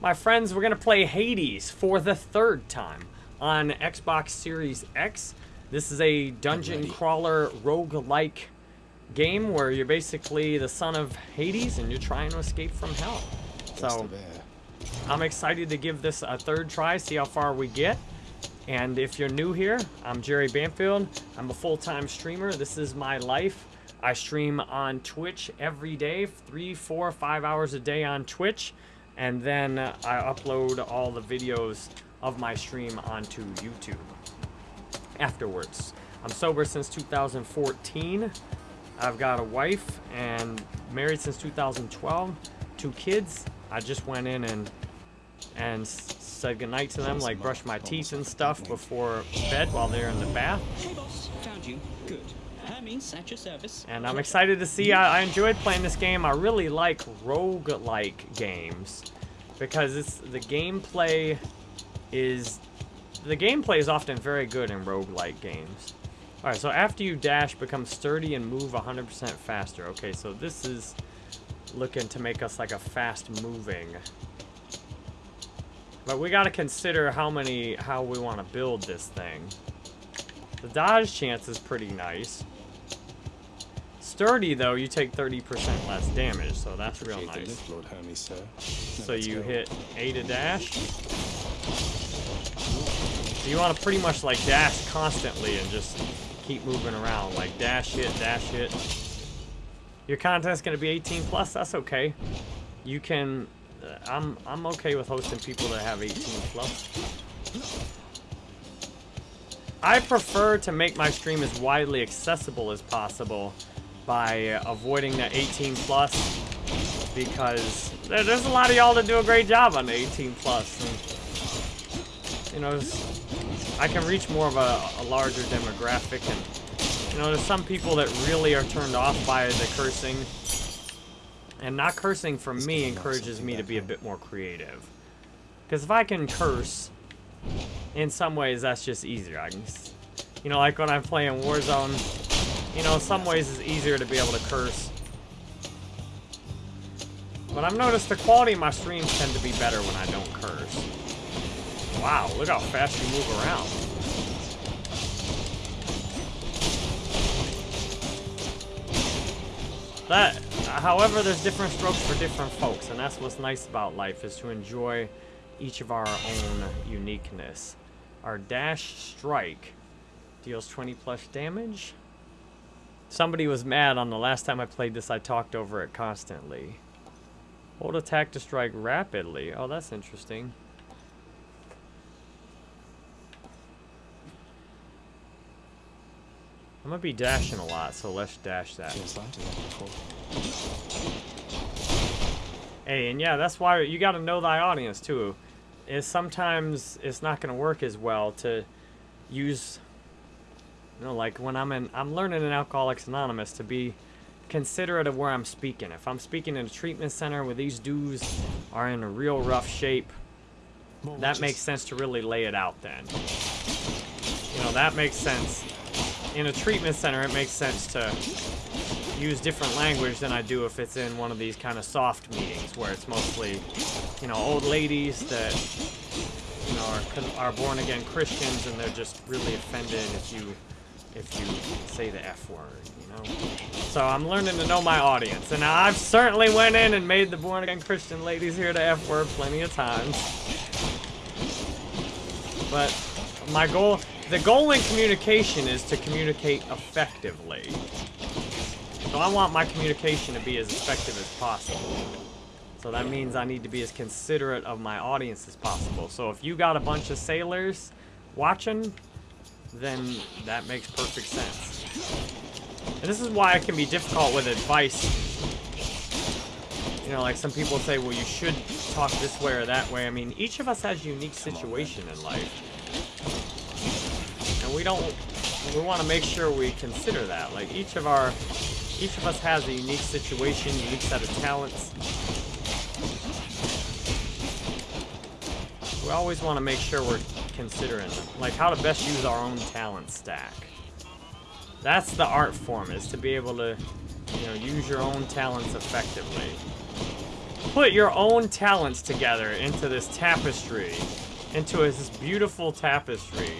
My friends, we're going to play Hades for the third time on Xbox Series X. This is a dungeon crawler rogue-like game where you're basically the son of Hades and you're trying to escape from hell. So, I'm excited to give this a third try, see how far we get. And if you're new here, I'm Jerry Banfield. I'm a full-time streamer. This is my life. I stream on Twitch every day, three, four, five hours a day on Twitch and then I upload all the videos of my stream onto YouTube afterwards. I'm sober since 2014. I've got a wife and married since 2012. Two kids. I just went in and and said goodnight to them, like brush my teeth and stuff before bed while they're in the bath. Hey boss, found you. Good. At your service. And I'm excited to see. I, I enjoyed playing this game. I really like rogue-like games because it's the gameplay is the gameplay is often very good in rogue-like games. Alright, so after you dash, become sturdy and move 100% faster. Okay, so this is looking to make us like a fast-moving. But we gotta consider how many, how we want to build this thing. The dodge chance is pretty nice. Sturdy, though, you take 30% less damage, so that's real nice. Lord Hermes, sir. So you hit A to dash. So you want to pretty much like dash constantly and just keep moving around. Like dash hit, dash hit. Your content's going to be 18 plus, that's okay. You can... Uh, I'm, I'm okay with hosting people that have 18 plus. I prefer to make my stream as widely accessible as possible by avoiding the 18 plus because there's a lot of y'all that do a great job on the 18 plus. And, you know, I can reach more of a, a larger demographic and, you know, there's some people that really are turned off by the cursing. And not cursing from me encourages me to be a bit more creative. Because if I can curse, in some ways that's just easier. I can, you know, like when I'm playing Warzone, you know, some ways it's easier to be able to curse. But I've noticed the quality of my streams tend to be better when I don't curse. Wow, look how fast you move around. That, however, there's different strokes for different folks, and that's what's nice about life, is to enjoy each of our own uniqueness. Our dash strike deals 20 plus damage. Somebody was mad on the last time I played this, I talked over it constantly. Hold attack to strike rapidly. Oh, that's interesting. I'm gonna be dashing a lot, so let's dash that. Hey, and yeah, that's why you gotta know thy audience too. Is sometimes it's not gonna work as well to use you know, like when I'm in, I'm learning in Alcoholics Anonymous to be considerate of where I'm speaking. If I'm speaking in a treatment center where these dudes are in a real rough shape, that makes sense to really lay it out then. You know, that makes sense. In a treatment center, it makes sense to use different language than I do if it's in one of these kind of soft meetings where it's mostly, you know, old ladies that, you know, are, are born-again Christians and they're just really offended if you if you say the F word, you know? So I'm learning to know my audience. And I've certainly went in and made the born-again Christian ladies hear the F word plenty of times. But my goal, the goal in communication is to communicate effectively. So I want my communication to be as effective as possible. So that means I need to be as considerate of my audience as possible. So if you got a bunch of sailors watching, then that makes perfect sense. And this is why it can be difficult with advice. You know, like some people say, well, you should talk this way or that way. I mean, each of us has a unique situation in life. And we don't, we want to make sure we consider that. Like each of our, each of us has a unique situation, unique set of talents. We always want to make sure we're considering like how to best use our own talent stack. That's the art form, is to be able to, you know, use your own talents effectively. put your own talents together into this tapestry, into this beautiful tapestry.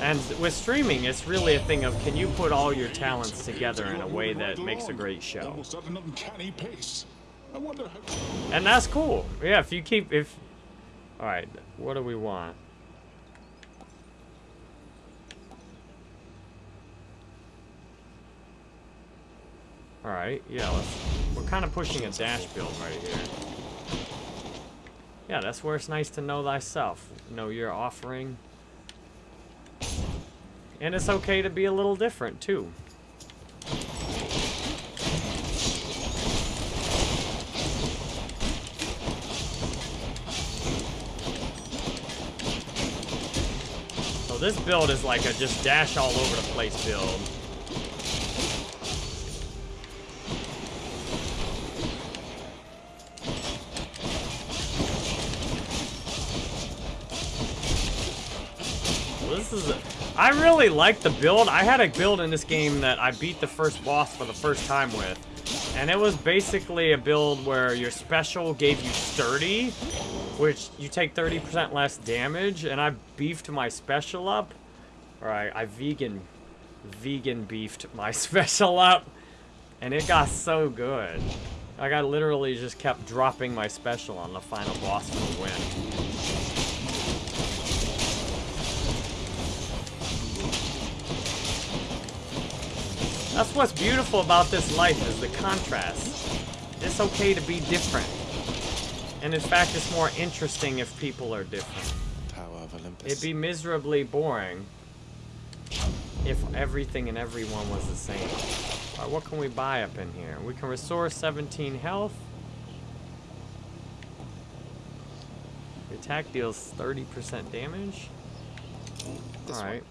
And with streaming, it's really a thing of can you put all your talents together in a way that makes a great show. I wonder how. And that's cool. Yeah, if you keep if All right, what do we want? All right, yeah, let's, we're kind of pushing a dash build right here. Yeah, that's where it's nice to know thyself. Know your offering. And it's okay to be a little different, too. So this build is like a just dash all over the place build. This is, a, I really like the build. I had a build in this game that I beat the first boss for the first time with. And it was basically a build where your special gave you sturdy, which you take 30% less damage, and I beefed my special up. Or I, I vegan, vegan beefed my special up, and it got so good. Like I literally just kept dropping my special on the final boss for the win. That's what's beautiful about this life is the contrast. It's okay to be different. And in fact, it's more interesting if people are different. Tower of Olympus. It'd be miserably boring if everything and everyone was the same. Alright, what can we buy up in here? We can restore 17 health. The attack deals 30% damage. This Alright.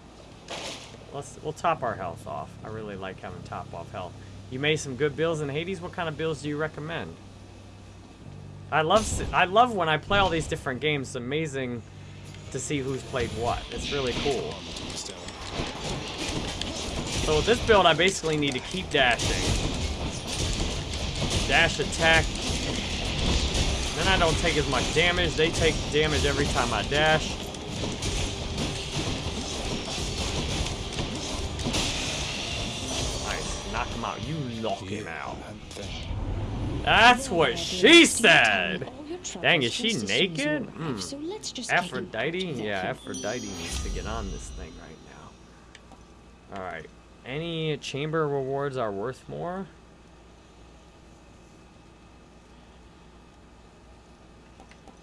Let's we'll top our health off. I really like having top off health. You made some good builds in Hades. What kind of builds do you recommend? I love I love when I play all these different games. It's amazing to see who's played what. It's really cool. So with this build, I basically need to keep dashing. Dash attack. Then I don't take as much damage. They take damage every time I dash. Knock him out. You knock him out. That's what she said. return all your troubles Dang, is she just as soon as you naked? arrive. Hmm. So let's just take a Aphrodite? Yeah. Aphrodite needs to get on this thing right now. Alright. Any chamber rewards are worth more?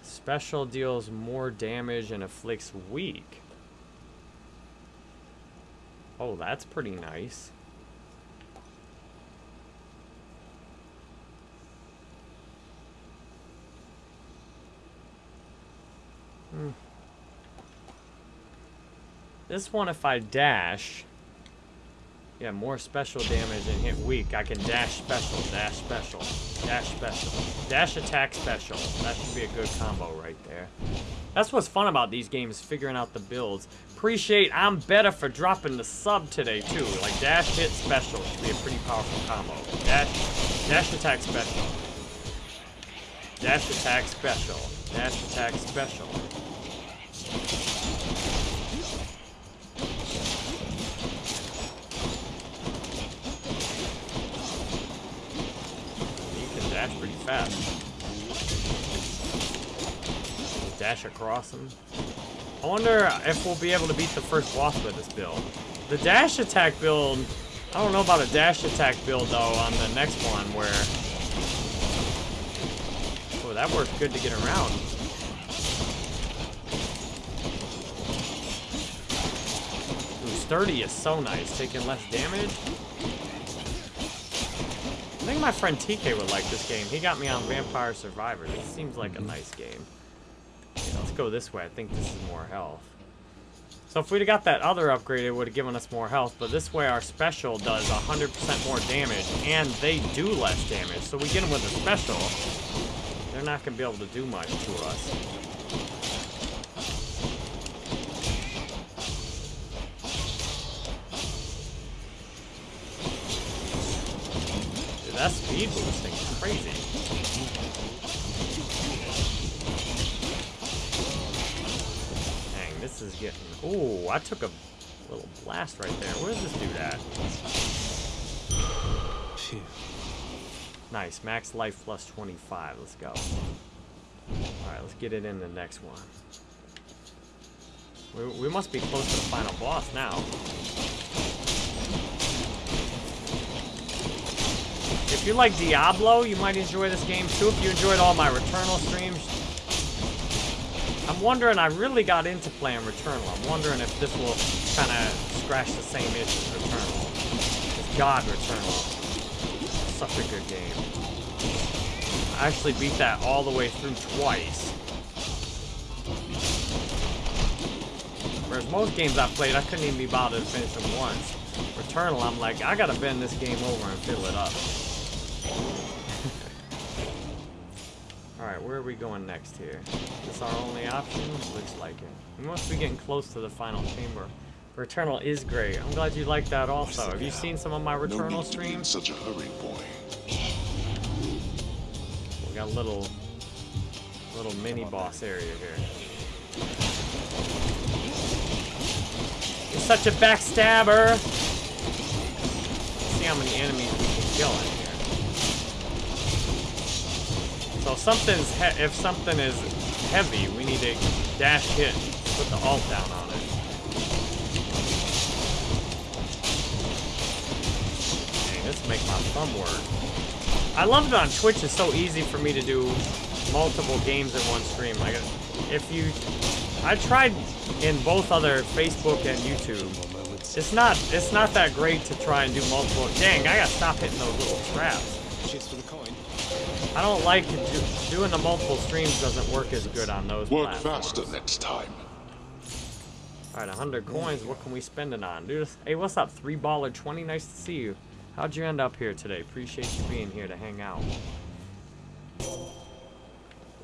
Special deals more damage and afflicts weak. Oh, that's pretty nice. This one, if I dash, yeah, more special damage and hit weak. I can dash special, dash special, dash special, dash attack special. That should be a good combo right there. That's what's fun about these games, figuring out the builds. Appreciate I'm better for dropping the sub today too. Like dash hit special should be a pretty powerful combo. Dash, dash attack special. Dash attack special. Dash attack special. You can dash pretty fast. Dash across them. I wonder if we'll be able to beat the first boss with this build. The dash attack build, I don't know about a dash attack build though on the next one where... Oh, that works good to get around. Ooh, sturdy is so nice, taking less damage. I think my friend TK would like this game. He got me on Vampire Survivor. This seems like a mm-hmm. nice game. Yeah, let's go this way. I think this is more health. So if we'd have got that other upgrade, it would have given us more health. But this way, our special does 100% more damage, and they do less damage. So we get them with a special. They're not going to be able to do much to us. That speed boosting is crazy. Dang, this is getting. Ooh, I took a little blast right there. Where's this dude at? Phew. Nice, max life plus 25. Let's go. Alright, let's get it in the next one. We, we must be close to the final boss now. If you like Diablo, you might enjoy this game too. If you enjoyed all my Returnal streams, I'm wondering, I really got into playing Returnal. I'm wondering if this will kind of scratch the same itch as Returnal. God Returnal. Such a good game. I actually beat that all the way through twice. Whereas most games I played, I couldn't even be bothered to finish them once. Returnal, I'm like, I gotta bend this game over and fill it up. Alright, where are we going next here? Is this our only option? Looks like it. We must be getting close to the final chamber. Returnal is great. I'm glad you like that also. Have you seen some of my Returnal need to be in streams? such a hurry, boy. We got a little, little mini boss area here. You're such a backstabber! Let's see how many enemies we can kill in here. So something's if something is heavy, we need to dash hit, put the alt down on it. Dang, this make my thumb work. I love it on Twitch. It's so easy for me to do multiple games in one stream. Like, if you, I tried in both other Facebook and YouTube. It's not, it's not that great to try and do multiple. Dang, I gotta stop hitting those little traps. Cheers for the coin. I don't like do, doing the multiple streams. Doesn't work as good on those. Work platforms. faster next time. All right, 100 coins. What can we spend it on, dude? Hey, what's up, three baller 20? Nice to see you. How'd you end up here today? Appreciate you being here to hang out.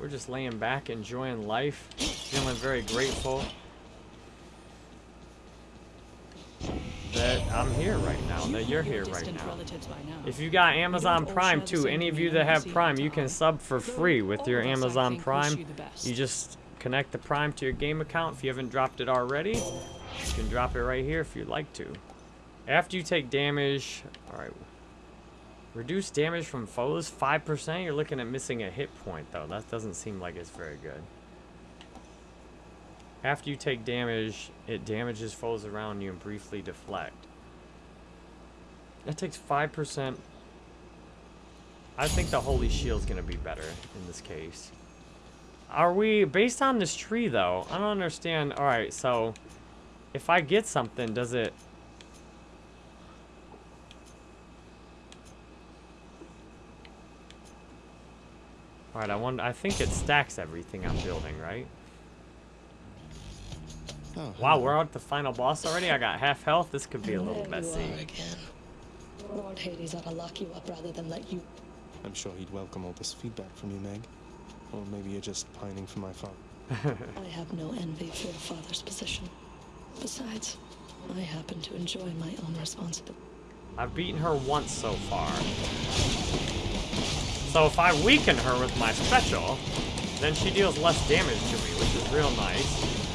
We're just laying back, enjoying life, feeling very grateful that I'm here right now, that you're here right now. If you got Amazon Prime too, any of you that have Prime, you can sub for free with your Amazon Prime. You just connect the Prime to your game account. If you haven't dropped it already, you can drop it right here if you'd like to. After you take damage, alright. Reduce damage from foes 5%. You're looking at missing a hit point though. That doesn't seem like it's very good. After you take damage, it damages foes around you and briefly deflect. That takes 5%. I think the Holy Shield's gonna be better in this case. Are we, based on this tree though, I don't understand. Alright, so if I get something, does it... Alright, I wonder, I think it stacks everything I'm building, right? Oh, Wow, we're at the final boss already? I got half health. This could be a little there you messy. are again. Lord Hades ought to lock you up rather than let you. I'm sure he'd welcome all this feedback from you, Meg. Or maybe you're just pining for my father. I have no envy for your father's position. Besides, I happen to enjoy my own responsibility. I've beaten her once so far. So if I weaken her with my special, then she deals less damage to me, which is real nice.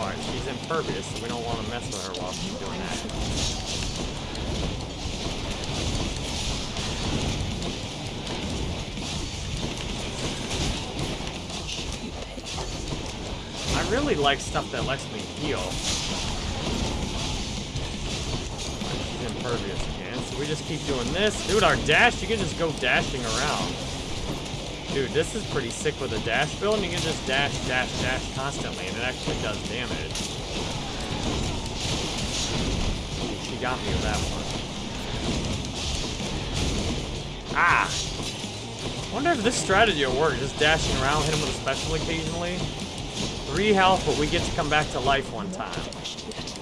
Alright, she's impervious, so we don't want to mess with her while she's doing that. I really like stuff that lets me heal. She's impervious again, so we just keep doing this. Dude, our dash, you can just go dashing around. Dude, this is pretty sick with a dash build, and you can just dash, dash, dash constantly, and it actually does damage. She got me with that one. Ah! wonder if this strategy will work, just dashing around, hit him with a special occasionally. Three health, but we get to come back to life one time.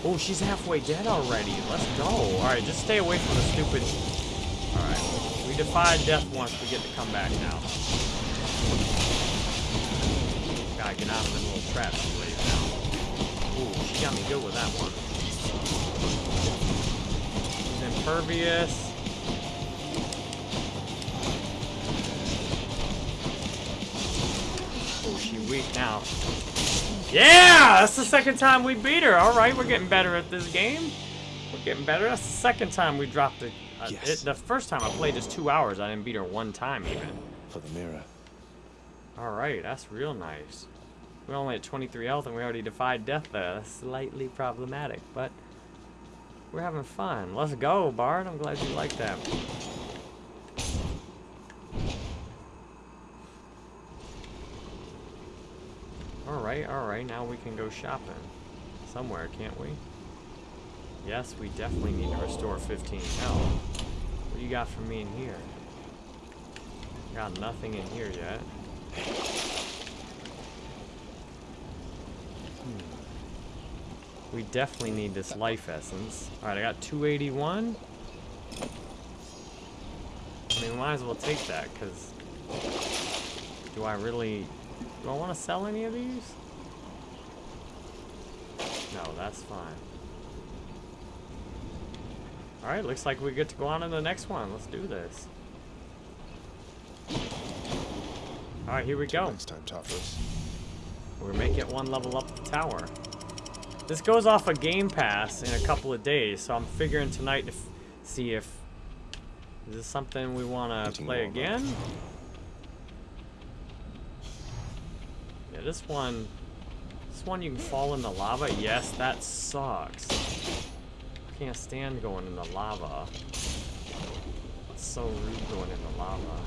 Oh, she's halfway dead already. Let's go. Alright, just stay away from the stupid... Alright. We defied death once, we get to come back now. Gotta get out of the little trap she laid down. Ooh, she got me good with that one. She's impervious. Oh, she weak now. Yeah! That's the second time we beat her. Alright, we're getting better at this game. We're getting better. That's the second time we dropped it. Uh, Yes. it. The first time I played is two hours. I didn't beat her one time even. For the mirror. Alright, that's real nice. We're only at 23 health and we already defied death there. That's slightly problematic, but we're having fun. Let's go, Bard. I'm glad you like that. Alright, alright, now we can go shopping. Somewhere, can't we? Yes, we definitely need to restore 15 health. What do you got for me in here? Got nothing in here yet. We definitely need this life essence. Alright, I got 281. I mean, might as well take that, because... Do I really... Do I want to sell any of these? No, that's fine. Alright, looks like we get to go on to the next one. Let's do this. Alright, here we go. Next time, Tartarus. We're making it one level up the tower. This goes off a Game Pass in a couple of days, so I'm figuring tonight to see if is this something we want to play again. Yeah, this one, this one you can fall in the lava. Yes, that sucks. I can't stand going in the lava. It's so rude going in the lava.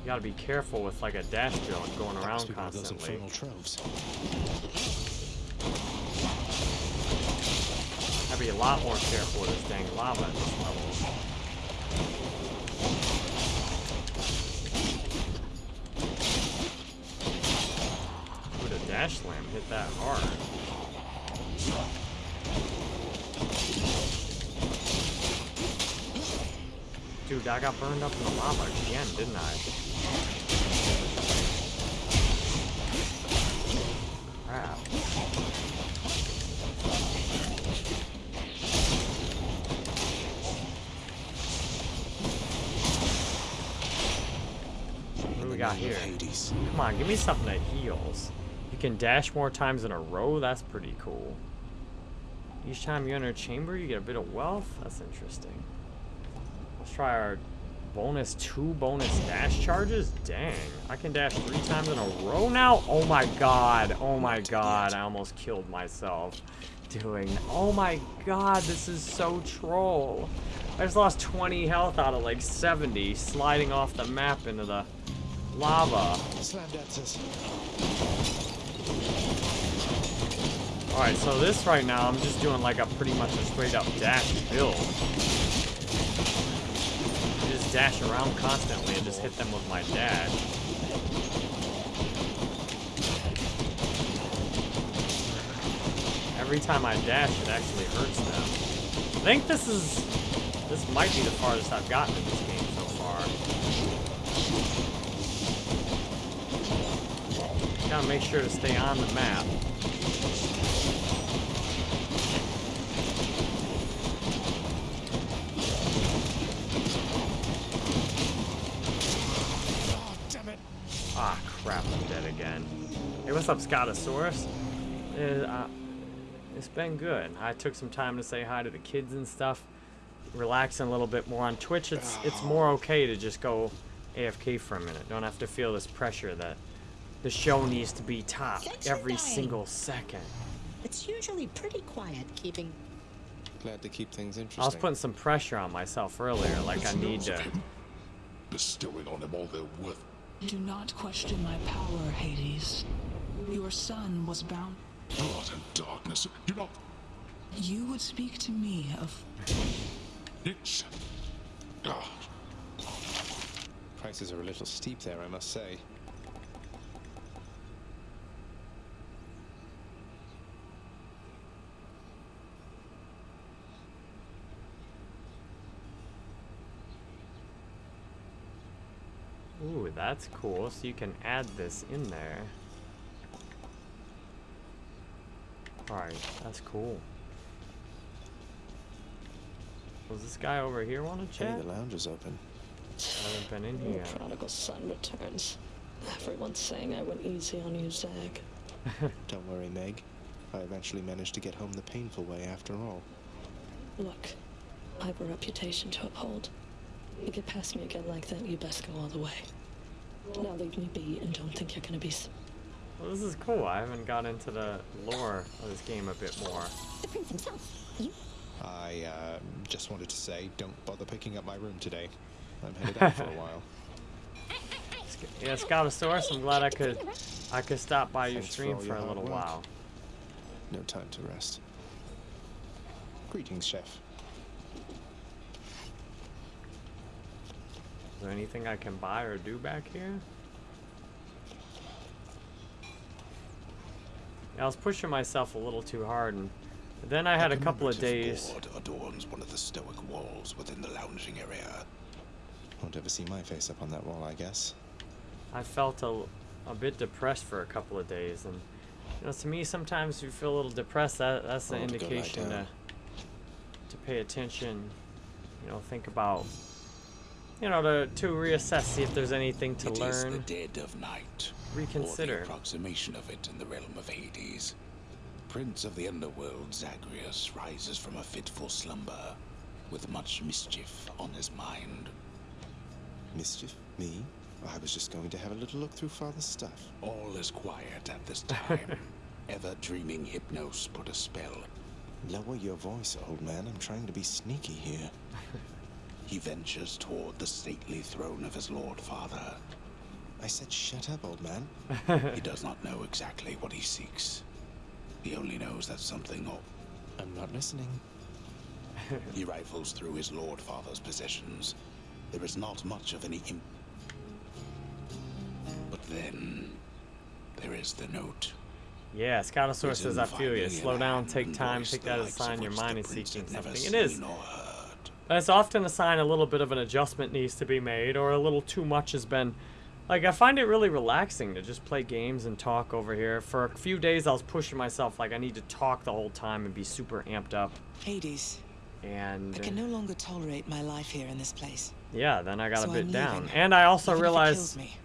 You gotta be careful with like a dash drill and going around Must be one of those constantly. infernal troves. Gotta be a lot more careful with this dang lava at this level. Ooh, the dash slam hit that hard. Dude, I got burned up in the lava again, didn't I? Crap. What do we got In the name here? Hades. Come on, give me something that heals. You can dash more times in a row? That's pretty cool. Each time you enter a chamber, you get a bit of wealth? That's interesting. Let's try our bonus two bonus dash charges? Dang. I can dash three times in a row now? Oh my god. Oh my god. I almost killed myself doing Oh my god, this is so troll. I just lost 20 health out of like 70 sliding off the map into the lava. Alright, so this right now, I'm just doing like a pretty much a straight up dash build. Dash around constantly and just hit them with my dash. Every time I dash, it actually hurts them. I think this is, this might be the farthest I've gotten in this game so far. Gotta make sure to stay on the map. Oh, damn it. Ah, crap, I'm dead again. Hey, what's up, Scotosaurus? Uh, uh, it's been good. I took some time to say hi to the kids and stuff. Relaxing a little bit more on Twitch. It's it's more okay to just go AFK for a minute. Don't have to feel this pressure that the show needs to be top Thanks every dying. single second. It's usually pretty quiet keeping. Glad to keep things interesting. I was putting some pressure on myself earlier, like I need to. of him Bestowing on them all their worth. Do not question my power, Hades. Your son was bound. Blood and darkness. You know, You would speak to me of. it's. Ah, Prices are a little steep there, I must say. Ooh, that's cool. So you can add this in there. Alright, that's cool. Was this guy over here want to Hey, the lounge is open. I haven't been in The prodigal son returns. Everyone's saying I went easy on you, Zag. Don't worry, Meg. I eventually managed to get home the painful way after all. Look, I have a reputation to uphold. You get past me again like that, you best go all the way. Now leave me be and don't think you're gonna be. Well, this is cool. I haven't got into the lore of this game a bit more. The prince himself. You I uh, just wanted to say, don't bother picking up my room today. I'm headed out for a while. Yeah, Scoutosaurus, I'm glad I could I could stop by your Thanks stream all for your a little work. while. No time to rest. Greetings, Chef. Is there anything I can buy or do back here? Yeah, I was pushing myself a little too hard, and then I had a couple of days. board adorns one of the stoic walls within the lounging area. Won't ever see my face up on that wall, I guess. I felt a, a bit depressed for a couple of days, and you know, to me, sometimes you feel a little depressed, that that's the to go lie indication to to pay attention. You know, think about. You know, to to reassess, see if there's anything to It is learn. the dead of night. Reconsider. Or the approximation of it in the realm of Hades. Prince of the underworld, Zagreus, rises from a fitful slumber, with much mischief on his mind. Mischief? Me? I was just going to have a little look through Father's stuff. All is quiet at this time. Ever dreaming Hypnos put a spell. Lower your voice, old man. I'm trying to be sneaky here. He ventures toward the stately throne of his lord father. I said shut up, old man. He does not know exactly what he seeks. He only knows that something or I'm not listening. he rifles through his lord father's possessions. There is not much of any imp. But then there is the note. Yeah, Scoutosaurus Written says, I feel you. Slow down, take time, take that as a sign your mind is seeking something. It is. Seen or heard. That's often a sign a little bit of an adjustment needs to be made, or a little too much has been. Like, I find it really relaxing to just play games and talk over here. For a few days, I was pushing myself, like, I need to talk the whole time and be super amped up. Hades, And, I can uh, no longer tolerate my life here in this place. yeah, then I got so a bit I'm down. leaving, And I also even if realized, me.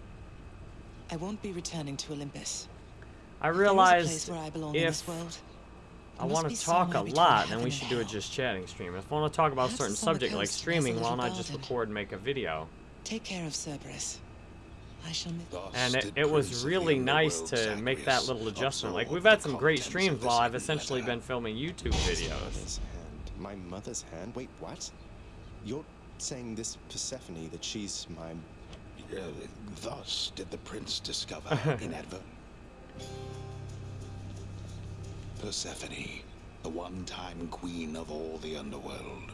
I won't be returning to Olympus. I If there is a realized place where I belong in this world, I want to talk a lot, then we and should do a just chatting stream. If I want to talk about a certain it's on the subject like coast, there's a streaming, why don't just record and make a video? take care of Cerberus. I shall miss. Thus And it, it was Prince of the really nice Underworld to make that little adjustment. Like, we've had some great streams while I've essentially letter. been filming YouTube videos. Mother's hand. My mother's hand? Wait, what? You're saying this Persephone that she's my. Uh, thus did the prince discover inadver. Persephone, the one-time queen of all the underworld.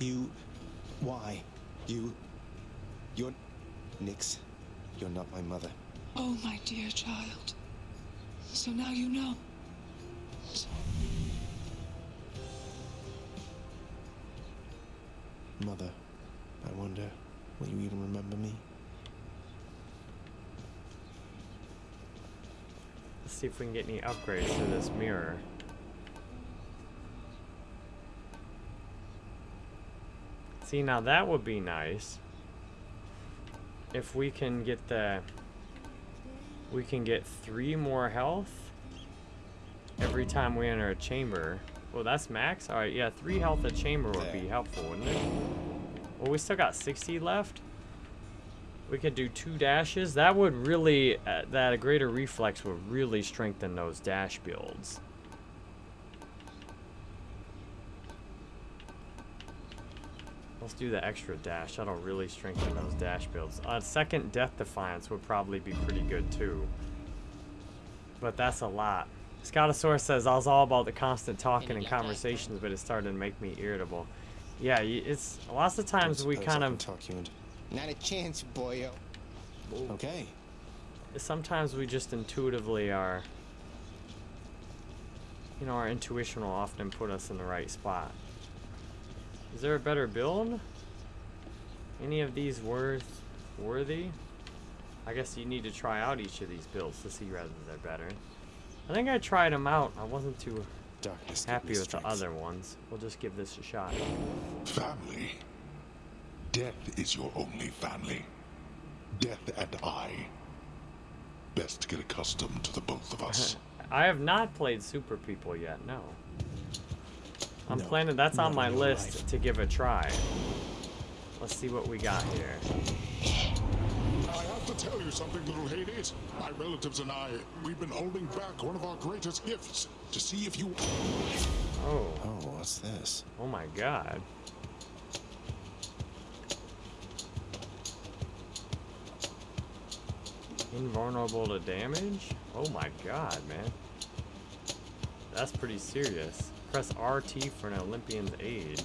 You. Why? You. You're. Nyx. You're not my mother. Oh, my dear child. So now you know. Mother. I wonder, will you even remember me? Let's see if we can get any upgrades to this mirror. See, now that would be nice. If we can get the... We can get three more health every time we enter a chamber. Well, that's max? Alright, yeah, three health a chamber would be helpful, wouldn't it? Well, we still got 60 left. We could do two dashes. That would really, uh, that a greater reflex would really strengthen those dash builds. Let's do the extra dash. That'll really strengthen those dash builds. Uh, second Death Defiance would probably be pretty good too. But that's a lot. Scoutosaurus says, I was all about the constant talking and conversations, but it started to make me irritable. Yeah, y- it's lots of times we kind of talk you into. Not a chance, boyo. Okay. sometimes we just intuitively are you know our intuition will often put us in the right spot is there a better build any of these worth worthy i guess you need to try out each of these builds to see whether they're better i think i tried them out i wasn't too darkness. Happy with strength. the other ones. We'll just give this a shot. Family. Death is your only family. Death and I. Best get accustomed to the both of us. I have not played Super People yet, no. I'm No, planning, that's on my list life. to give a try. Let's see what we got here. I have to tell you something, little Hades. My relatives and I, we've been holding back one of our greatest gifts to see if you. Oh, Oh, what's this? oh my god. Invulnerable to damage? Oh my god, man. That's pretty serious. Press RT for an Olympian's aid.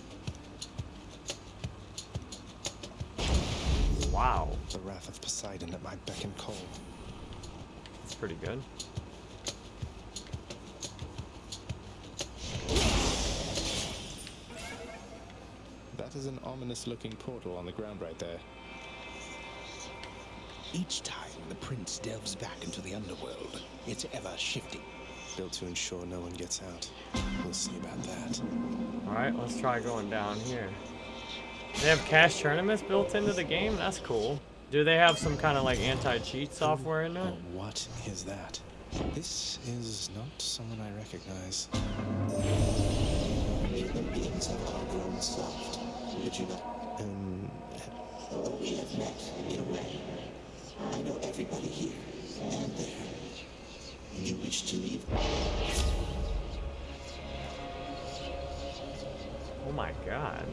Wow, The wrath of Poseidon at my beck and call. that's pretty good. That is an ominous looking portal on the ground right there. Each time the prince delves back into the underworld, it's ever shifting. Built to ensure no one gets out. We'll see about that. Alright, let's try going down here. They have cash tournaments built into the game? That's cool. Do they have some kind of like anti-cheat software in there? what is that? This is not someone I recognize. Um, Oh my god.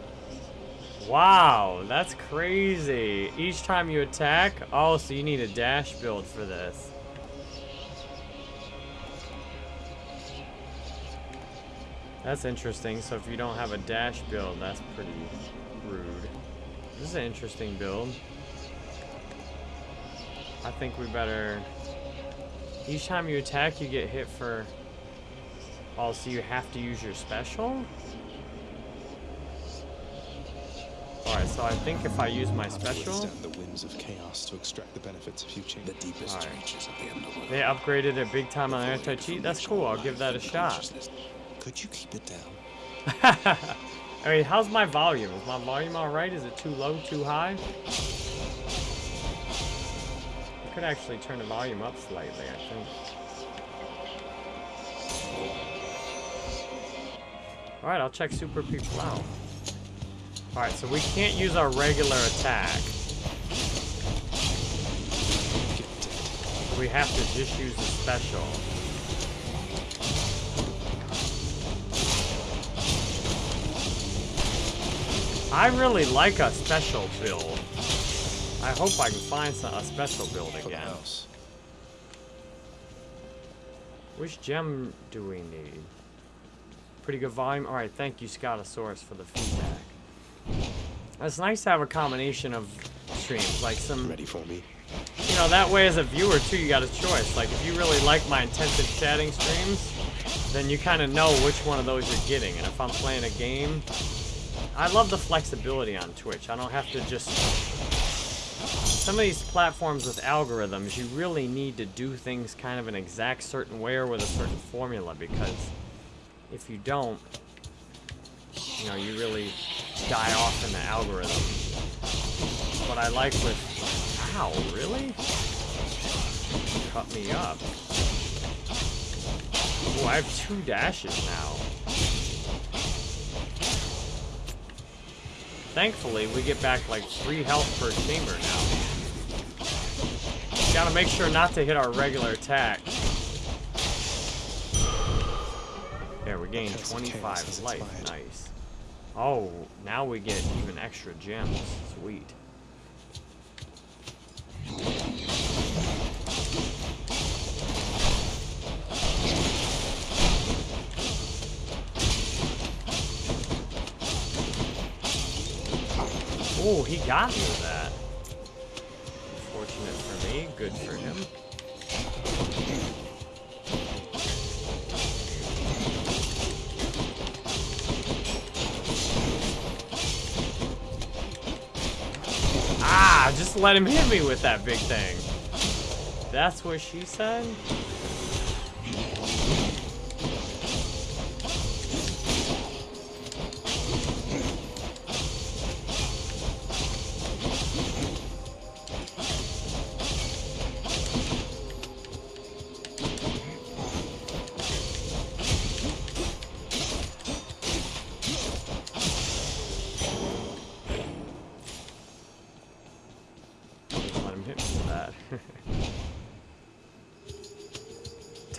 Wow, that's crazy. Each time you attack, oh, so you need a dash build for this. That's interesting. So if you don't have a dash build, that's pretty rude. This is an interesting build. I think we better... Each time you attack, you get hit for... Oh, so you have to use your special? Alright, so I think if I use my special... the whims of chaos to extract the benefits of few The deepest Alright. reaches of the underworld. They upgraded it big time on anti-cheat. That's cool. I'll give that a shot. Could you keep it down? I mean, how's my volume? Is my volume alright? Is it too low, too high? Could actually turn the volume up slightly, I think. Alright, I'll check Super People out. Alright, so we can't use our regular attack. We have to just use the special. I really like a special build. I hope I can find some, a special build again. Which gem do we need? Pretty good volume. All right, thank you, Scotosaurus, for the feedback. It's nice to have a combination of streams, like some, Ready for me? you know, that way as a viewer too, you got a choice. Like if you really like my intensive chatting streams, then you kind of know which one of those you're getting. And if I'm playing a game, I love the flexibility on Twitch. I don't have to just. Some of these platforms with algorithms, you really need to do things kind of an exact certain way or with a certain formula because if you don't, you know, you really die off in the algorithm. What I like with. Wow, really? Cut me up. Oh, I have two dashes now. Thankfully, we get back like three health per chamber now. Gotta make sure not to hit our regular attack. There, we gained Curse 25 life. Nice. Oh, now we get even extra gems. Sweet. Oh, he got me with that. Good for him. Ah, just let him hit me with that big thing. That's what she said?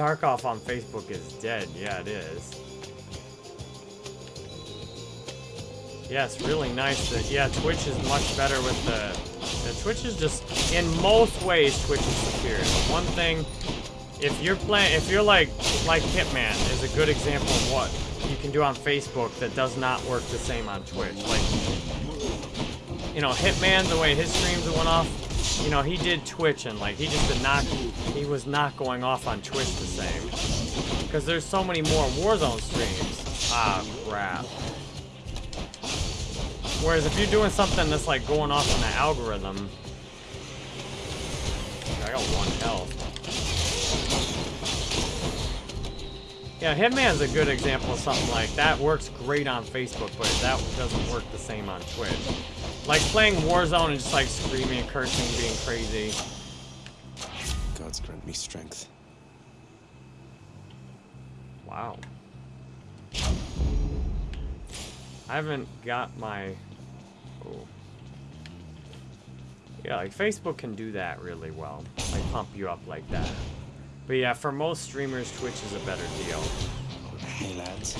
Tarkov on Facebook is dead. Yeah, it is. Yeah, it's really nice that, yeah, Twitch is much better with the, the Twitch is just, in most ways, Twitch is superior. One thing, if you're playing, if you're like, like Hitman is a good example of what you can do on Facebook that does not work the same on Twitch. Like, you know, Hitman, the way his streams went off, you know, he did Twitch and like, he just did not, he was not going off on Twitch the same. Because there's so many more Warzone streams. Ah, crap. Whereas if you're doing something that's like going off on the algorithm, I got one health. Yeah, Hitman's a good example of something like that. Works great on Facebook, but that doesn't work the same on Twitch. Like playing Warzone and just like screaming and cursing, being crazy. Gods grant me strength. Wow. I haven't got my Oh. Yeah, like Facebook can do that really well. Like pump you up like that. But yeah, for most streamers, Twitch is a better deal. Hey lads.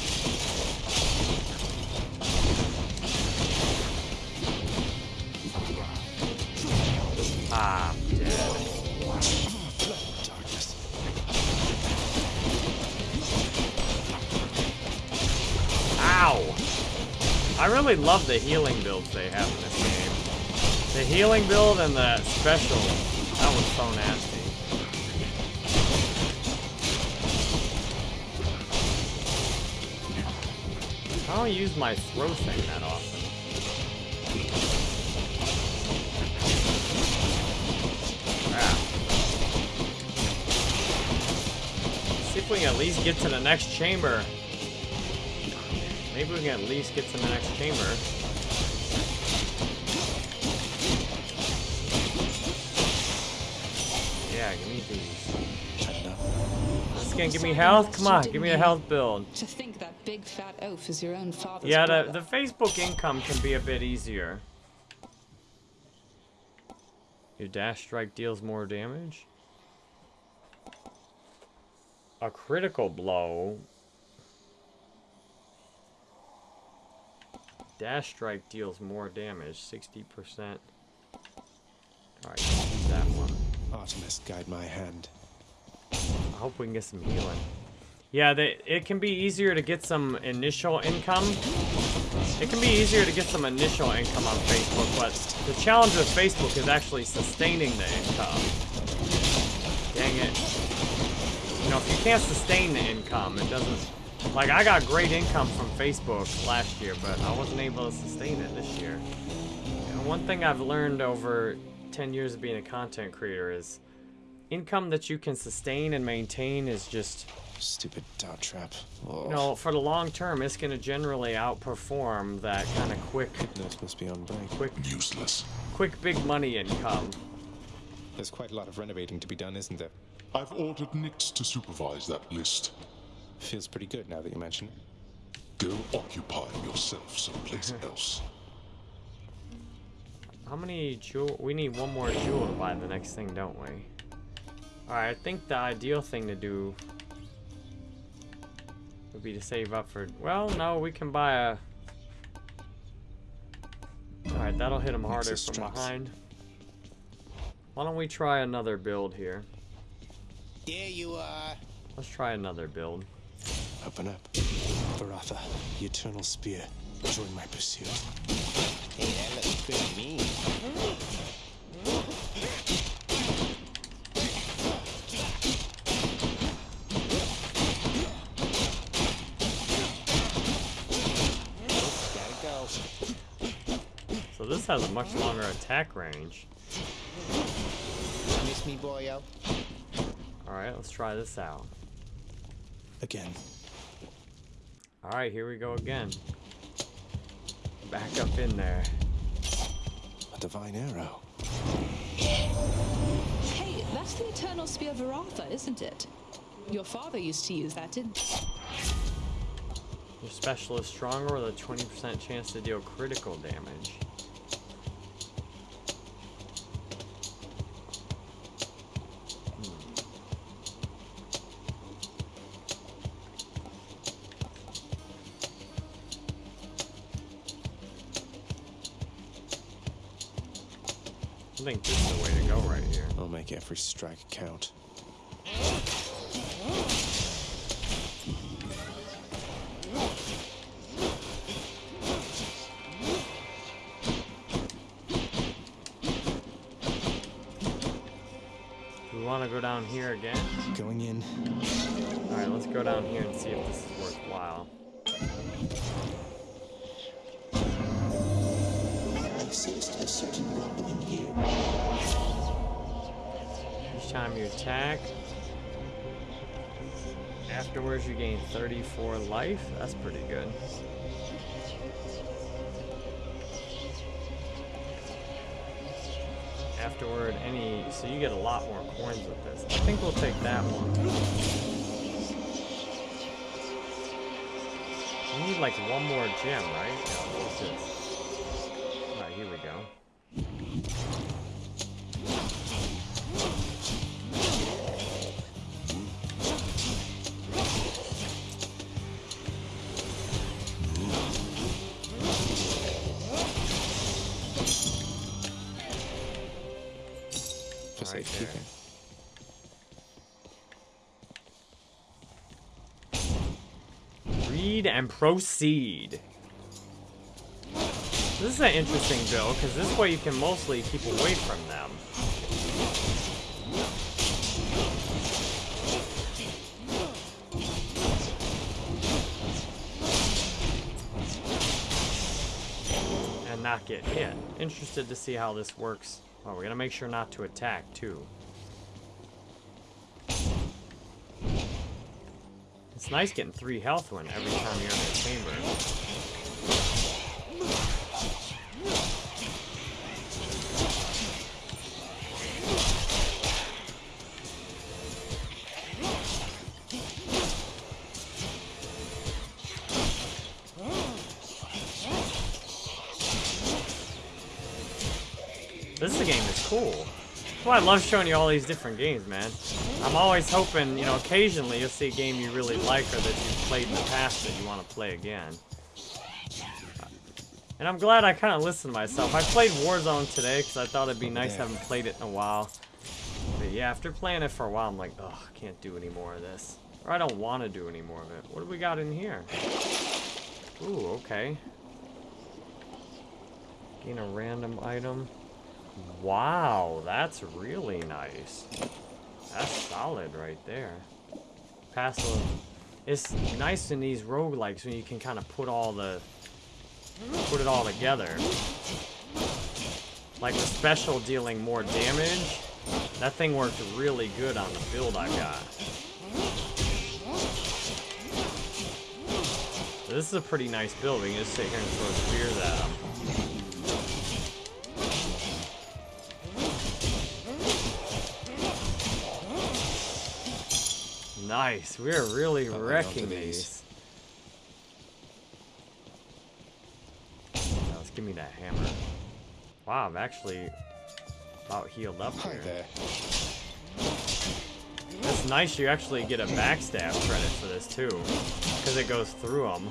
Ah, dead. Darkness. Ow! I really love the healing builds they have in this game. The healing build and the special, that was so nasty. Don't use my throw thing that often. Crap. See if we can at least get to the next chamber. Maybe we can at least get to the next chamber. Yeah, give me these. This is gonna give me health? Come on, give me a health build. To think that big fat oaf is your own father's Yeah, the, the Facebook income can be a bit easier. Your dash strike deals more damage. A critical blow. Dash strike deals more damage, 60%. Alright, that one. Artemis, guide my hand. I hope we can get some healing. Yeah, they, it can be easier to get some initial income. It can be easier to get some initial income on Facebook, but the challenge with Facebook is actually sustaining the income. Dang it. You know, if you can't sustain the income, it doesn't... Like, I got great income from Facebook last year, but I wasn't able to sustain it this year. And one thing I've learned over 10 years of being a content creator is income that you can sustain and maintain is just Stupid dot trap. Oh, you know for the long term it's going to generally outperform that kind of quick Nurse must be on break. quick Useless. quick big money income There's quite a lot of renovating to be done, isn't there? I've ordered Nyx to supervise that list. Feels pretty good now that you mention it. Go occupy yourself someplace else. how many jewel we need one more jewel to buy the next thing don't we all right i think the ideal thing to do would be to save up for well no we can buy a all right that'll hit him harder from behind why don't we try another build here There you are. let's try another build Open up. Varatha, the Eternal Spear. Join my pursuit. Hey, that looks pretty mean. This has a much longer attack range. Miss me, boyo? Alright, let's try this out. Again. Alright, here we go again. Back up in there. A divine arrow. Hey, that's the Eternal Spear Varatha, isn't it? Your father used to use that, didn't he? Your special is stronger with a 20% chance to deal critical damage. Every strike count. We want to go down here again? Going in. Alright, let's go down here and see if this is worthwhile. Each time you attack, afterwards you gain 34 life. That's pretty good. Afterward, any so you get a lot more coins with this. I think we'll take that one. We need like one more gem, right? Yeah, and proceed. This is an interesting build, because this way you can mostly keep away from them. And not get hit. Interested to see how this works. Oh, we're gonna make sure not to attack, too. It's nice getting three health when every time you're in the chamber. This is a game is cool. I love showing you all these different games, man. I'm always hoping, you know, occasionally you'll see a game you really like or that you've played in the past that you want to play again. And I'm glad I kind of listened to myself. I played Warzone today because I thought it'd be oh, nice. I haven't played it in a while. But yeah, after playing it for a while, I'm like, oh, I can't do any more of this. Or I don't want to do any more of it. What do we got in here? Ooh, okay. Gain a random item. Wow, that's really nice. That's solid right there. It's nice in these roguelikes when you can kind of put all the put it all together. Like the special dealing more damage. That thing worked really good on the build I got. This is a pretty nice build. We can just sit here and throw spears at them. Nice. We're really wrecking these. these. Now, let's give me that hammer. Wow, I'm actually about healed up Hi here. there. That's nice. You actually get a backstab credit for this too, because it goes through them.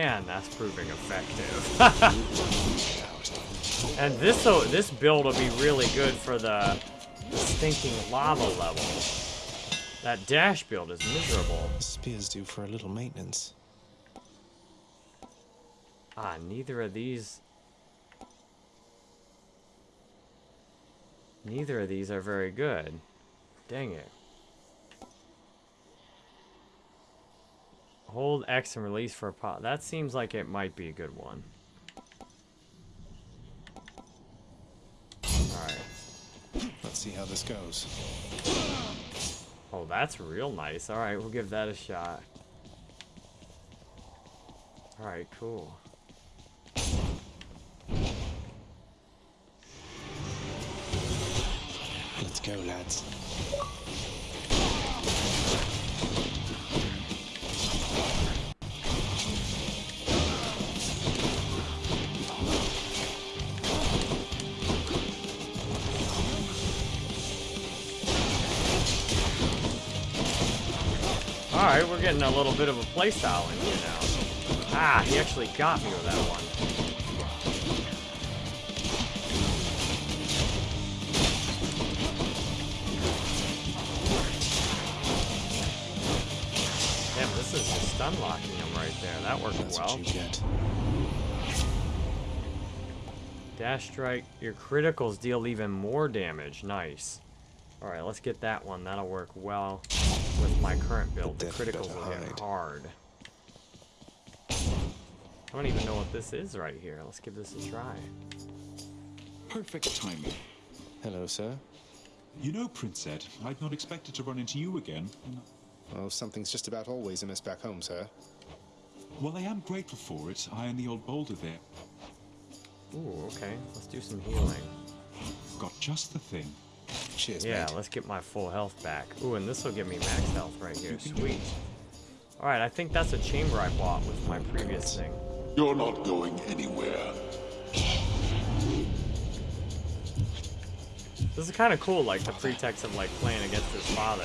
Man, that's proving effective. and this so this build will be really good for the, stinking lava level. That dash build is miserable. Spear's due for a little maintenance. Ah, neither of these. Neither of these are very good. Dang it. Hold X and release for a pot. That seems like it might be a good one. Alright. Let's see how this goes. Oh, that's real nice. Alright, we'll give that a shot. Alright, cool. Let's go, lads. Alright, we're getting a little bit of a playstyle in here now. Ah, he actually got me with that one. Damn, this is just stun locking him right there. That worked That's well. what you get. Dash strike, your criticals deal even more damage. Nice. Alright, let's get that one. That'll work well with my current build. The death criticals better will hit hide. hard. I don't even know what this is right here. Let's give this a try. Perfect timing. Hello, sir. You know, Prince Ed, I'd not expected to run into you again. Well, something's just about always amiss back home, sir. Well, I am grateful for it. I and the old boulder there Ooh, okay. Let's do some healing. got just the thing. Cheers, Yeah, mate. let's get my full health back. Ooh, and this will give me max health right here. Sweet. Alright, I think that's a chamber I bought with my previous thing. You're not going anywhere. This is kind of cool, like the pretext of like playing against his father.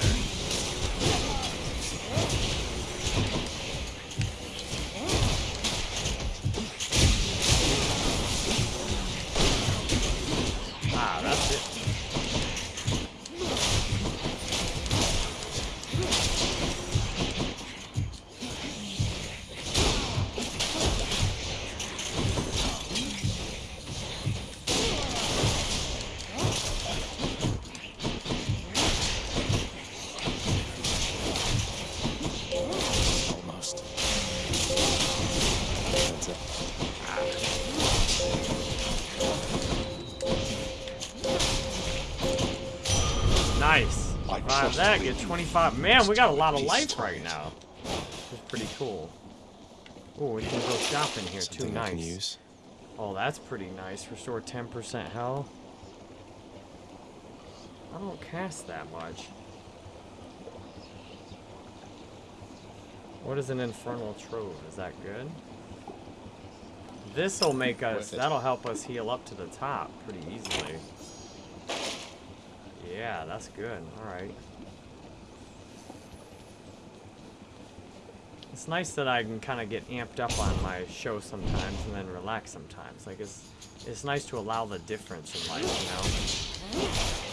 25. Man, we got a lot of life right now. It's pretty cool. Oh, we can go shopping here too. Something can Nice. use. Oh, that's pretty nice. Restore 10% health. I don't cast that much. What is an infernal trove? Is that good? This'll make us, that'll help us heal up to the top pretty easily. Yeah, that's good. Alright. It's nice that I can kind of get amped up on my show sometimes and then relax sometimes. Like, it's, it's nice to allow the difference in life, you know?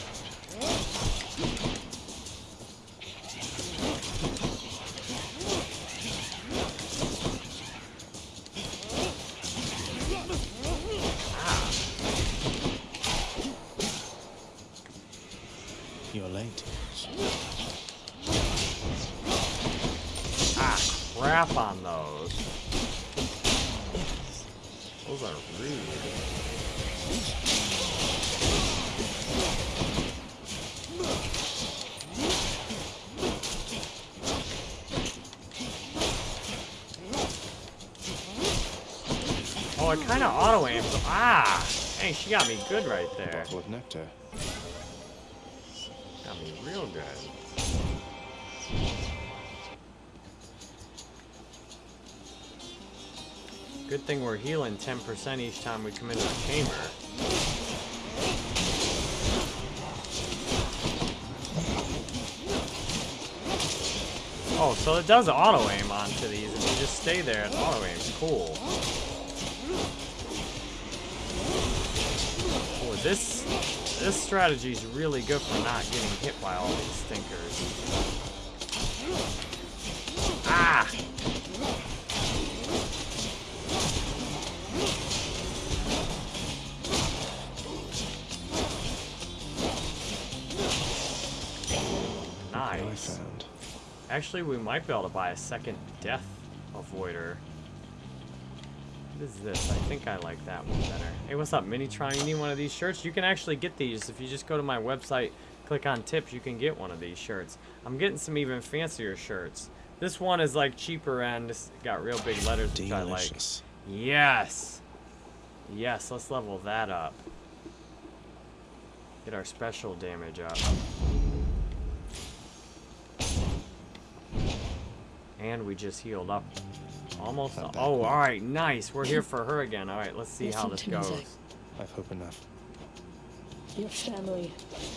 She got me good right there. Bottle of nectar. Got me real good. Good thing we're healing 10% each time we come into the chamber. Oh, so it does auto aim onto these. If you just stay there, it auto aims. Cool. Oh, this this strategy is really good for not getting hit by all these stinkers. Ah! Nice. Actually, we might be able to buy a second death avoider. What is this? I think I like that one better. Hey, what's up, Minitron? You need one of these shirts? You can actually get these if you just go to my website, click on tips, you can get one of these shirts. I'm getting some even fancier shirts. This one is like cheaper and it's got real big letters, which I like. Delicious. Yes! Yes, let's level that up. Get our special damage up. And we just healed up almost. Oh, alright, nice. We're here for her again. Alright, let's see how this to me, goes. I've hope enough. Your family.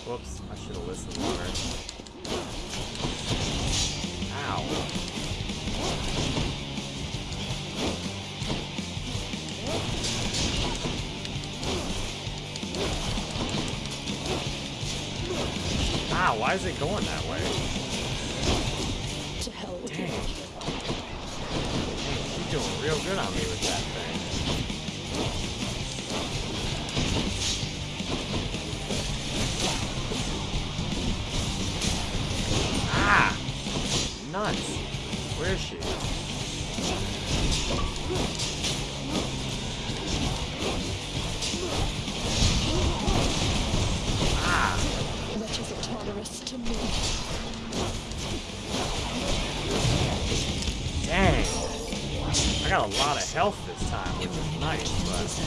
Whoops, I should have listened to her. Ow. Ah, why is it going that way? To hell with Dang. Doing real good on me with that thing. Ah! Nuts. Where is she? Ah! Wretches are tolerous to me. I got a lot of health this time, which is nice, but it's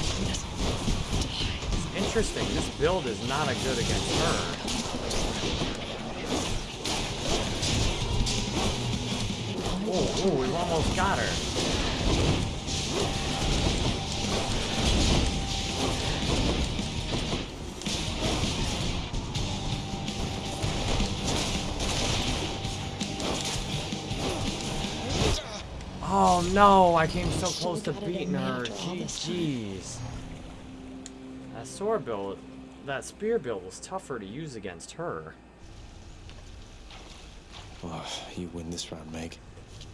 interesting. This build is not a good against her. Oh, oh, we've almost got her. Oh no, I came so close to beating her. after all this time. GG's. That sword build, that spear build was tougher to use against her. Oh, you win this round, Meg.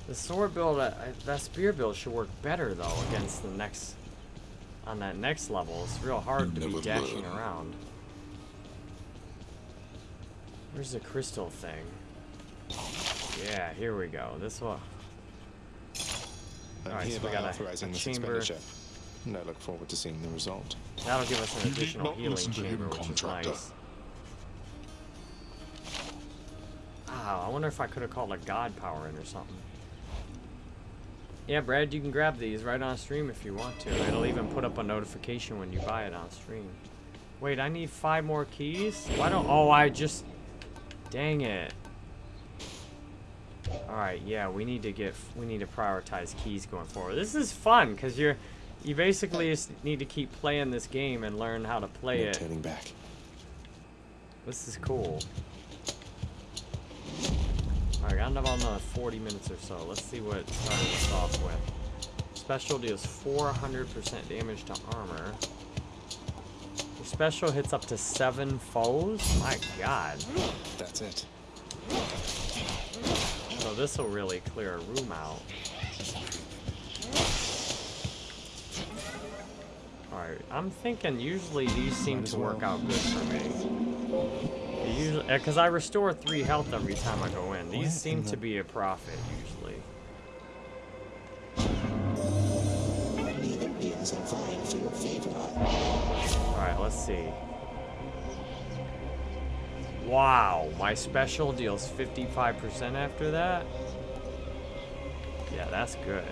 The sword build, uh, that spear build should work better though against the next, on that next level. It's real hard to be dashing learn. around. Where's the crystal thing? Yeah, here we go. This one. I'm Alright, so we hereby got authorizing a this chamber. expenditure. And I look forward to seeing the result. That'll give us an You did additional not healing listen to him, chamber, which is nice. Ah, I wonder if I could have called a god power in or something. Yeah, Brad, you can grab these right on stream if you want to. It'll even put up a notification when you buy it on stream. Wait, I need five more keys? Why don't... Oh, I just... Dang it. Alright, yeah, we need to get... We need to prioritize keys going forward. This is fun, because you're... You basically just need to keep playing this game and learn how to play no it. turning back. This is cool. Alright, got about another 40 minutes or so. Let's see what it started us off with. Special deals 400% damage to armor. Your special hits up to 7 foes? My god. That's it. So this will really clear a room out. Alright, I'm thinking usually these seem Might to work well. out good for me. Usually, because uh, I restore 3 health every time I go in. These What seem to be a profit, usually. Alright, let's see. Wow, my special deals 55% after that? Yeah, that's good.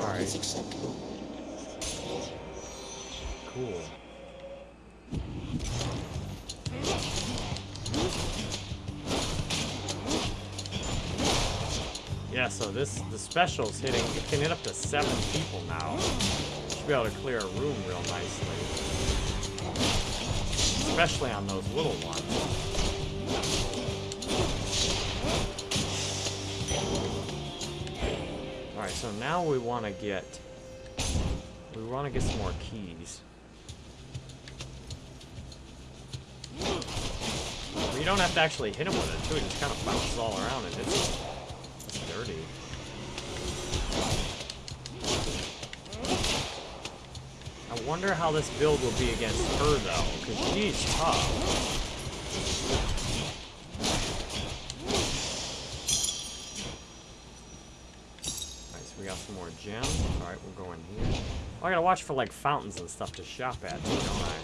Alright. Cool. Yeah, so this the special's hitting it can hit up to seven people now. Should be able to clear a room real nicely. Especially on those little ones. Alright, so now we wanna get we wanna get some more keys. You don't have to actually hit him with it too, it just kind of bounces all around and it's, it's dirty. I wonder how this build will be against her though, because she's tough. Alright, so we got some more gems. Alright, we'll go in here. Oh, I gotta watch for like fountains and stuff to shop at don't I?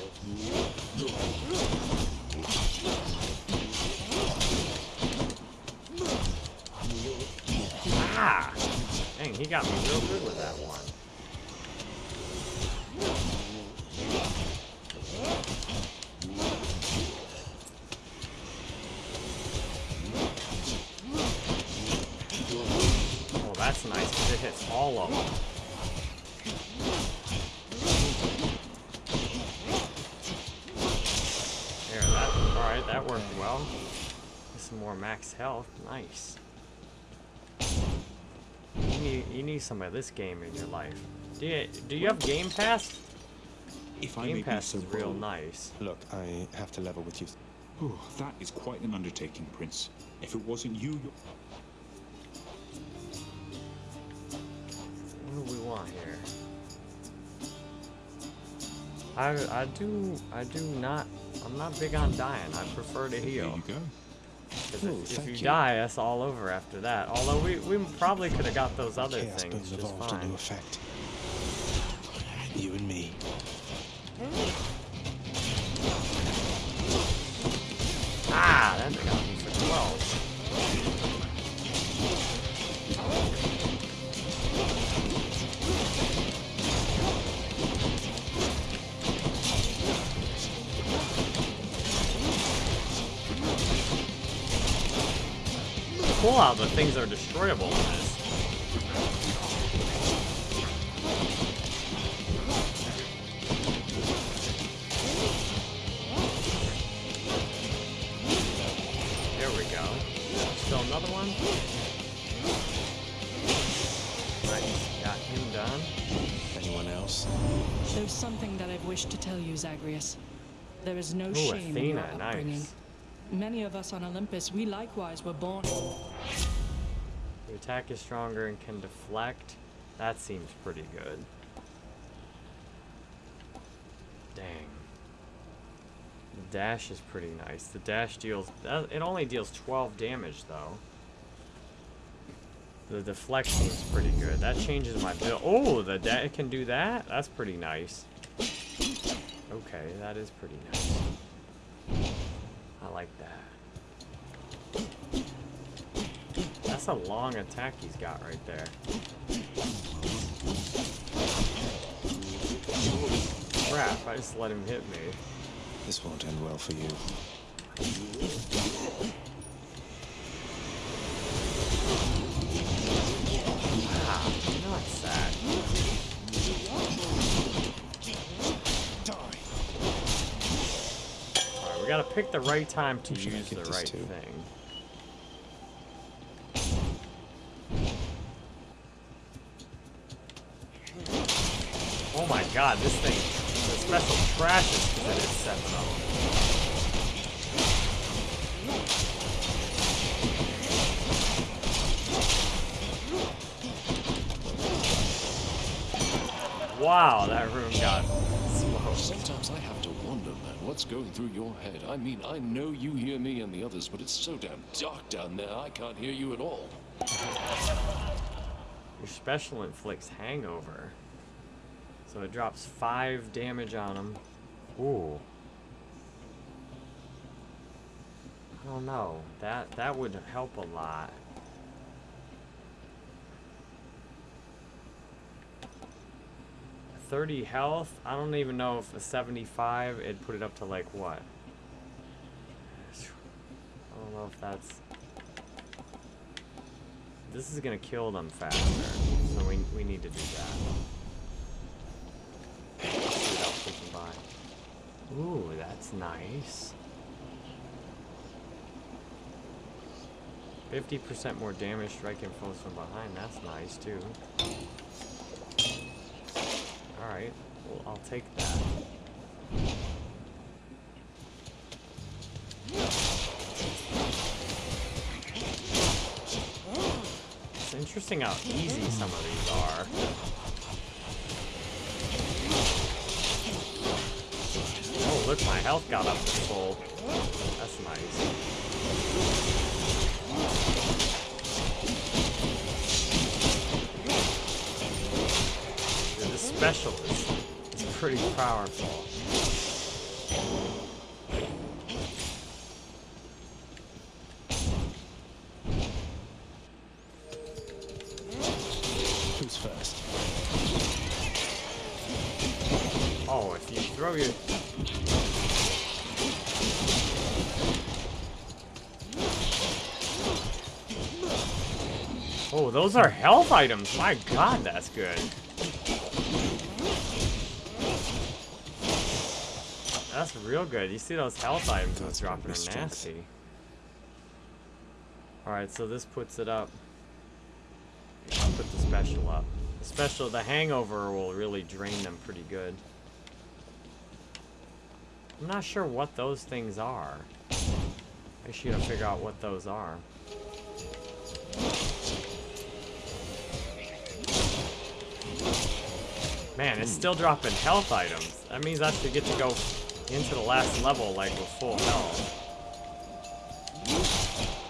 Ah! Dang, he got me real good with that one. Oh, that's nice, because it hits all of them. that alright, that worked well. Some more max health. Nice. You need, you need some of this game in your life. Do you, do you have Game Pass? If I Game may Pass be is real bold. nice. Look, I have to level with you. Oh, that is quite an undertaking, Prince. If it wasn't you, your- What do we want here? I I do I do not I'm not big on dying. I prefer to heal. there heal. you go. 'Cause Oh, if, if you, you. die, that's all over after that. Although we, we probably could have got those other Chaos things being just evolved fine. into effect. Cool how the things are destroyable in this. There we go. Still another one? Nice. Got him done. Anyone else? There's something that I've wished to tell you, Zagreus. There is no Ooh, shame in your upbringing. nice. Many of us on Olympus, we likewise were born. Attack is stronger and can deflect. That seems pretty good. Dang. The dash is pretty nice. The dash deals... Uh, it only deals 12 damage, though. The deflect seems pretty good. That changes my build. Oh, the it can do that? That's pretty nice. Okay, that is pretty nice. I like that. That's a long attack he's got right there. Crap, I just let him hit me. This won't end well for you. Ah, nuts that. Alright, we gotta pick the right time to use the right too? thing. Oh my god, this thing, the special crashes because it is 7 0. Wow, that room got smoked. Sometimes I have to wonder, man, what's going through your head. I mean, I know you hear me and the others, but it's so damn dark down there, I can't hear you at all. Your special inflicts hangover. So it drops 5 damage on him. Ooh. I don't know. That that would help a lot. Thirty health. I don't even know if a seventy-five. It'd put it up to like what? I don't know if that's. This is gonna kill them faster, so we we need to do that. Let's see what else we can buy. Ooh, that's nice. 50% more damage striking foes from behind. That's nice, too. Alright, well, I'll take that. It's interesting how easy some of these are. Look, my health got up to full. That's nice. Dude, this special is, is pretty powerful. Those are health items. My god, that's good. that's real good. You see those health items that's dropping are nasty. Alright, so this puts it up. I'll put the special up. The special, the hangover will really drain them pretty good. I'm not sure what those things are. I should figure out what those are. Man, it's hmm. still dropping health items. That means I should get to go into the last level like with full health.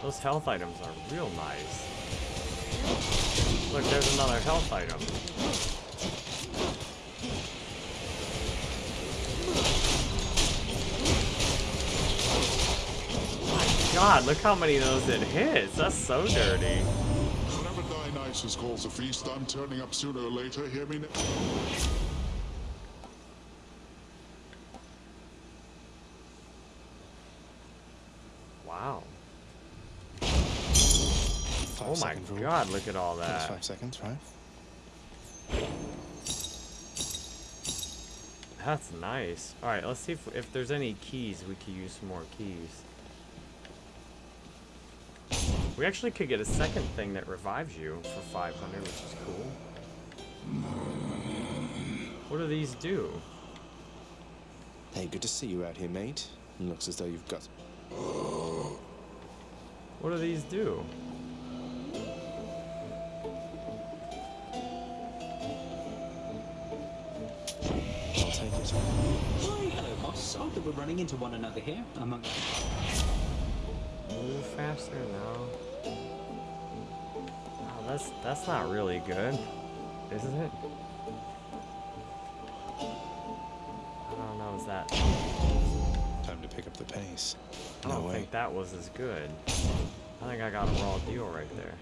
Those health items are real nice. Look, there's another health item. My god, look how many of those it hits. That's so dirty. Whenever Dionysus calls a feast, I'm turning up sooner or later. Hear me? now? Wow. Five Oh my second rule. god, look at all that. That's that. five seconds, right? That's nice. Alright, let's see if, if there's any keys. We could use some more keys. We actually could get a second thing that revives you for 500, which is cool. What do these do? Hey, good to see you out here, mate. Looks as though you've got. What do these do? I'll take it. Why, hello, boss. Oh, that we're running into one another here. Among Move faster? No. Oh, that's that's not really good, isn't it? I don't know. Is that? Time to pick up the pace. I don't way. think that was as good. I think I got a raw deal right there.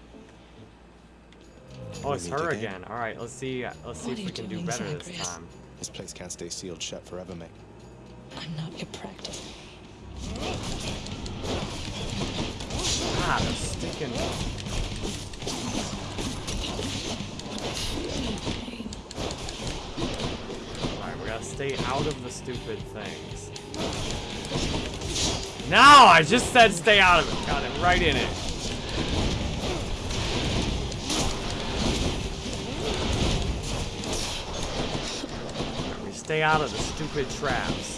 Oh, We it's her again. again. All right, let's see. Uh, let's see What if we can do doing, better this Zagreus? time. This place can't stay sealed shut forever, mate. I'm not your practice. Ah, the stinking. Alright, we gotta stay out of the stupid things. No, I just said stay out of it. Got it right in it. We stay out of the stupid traps.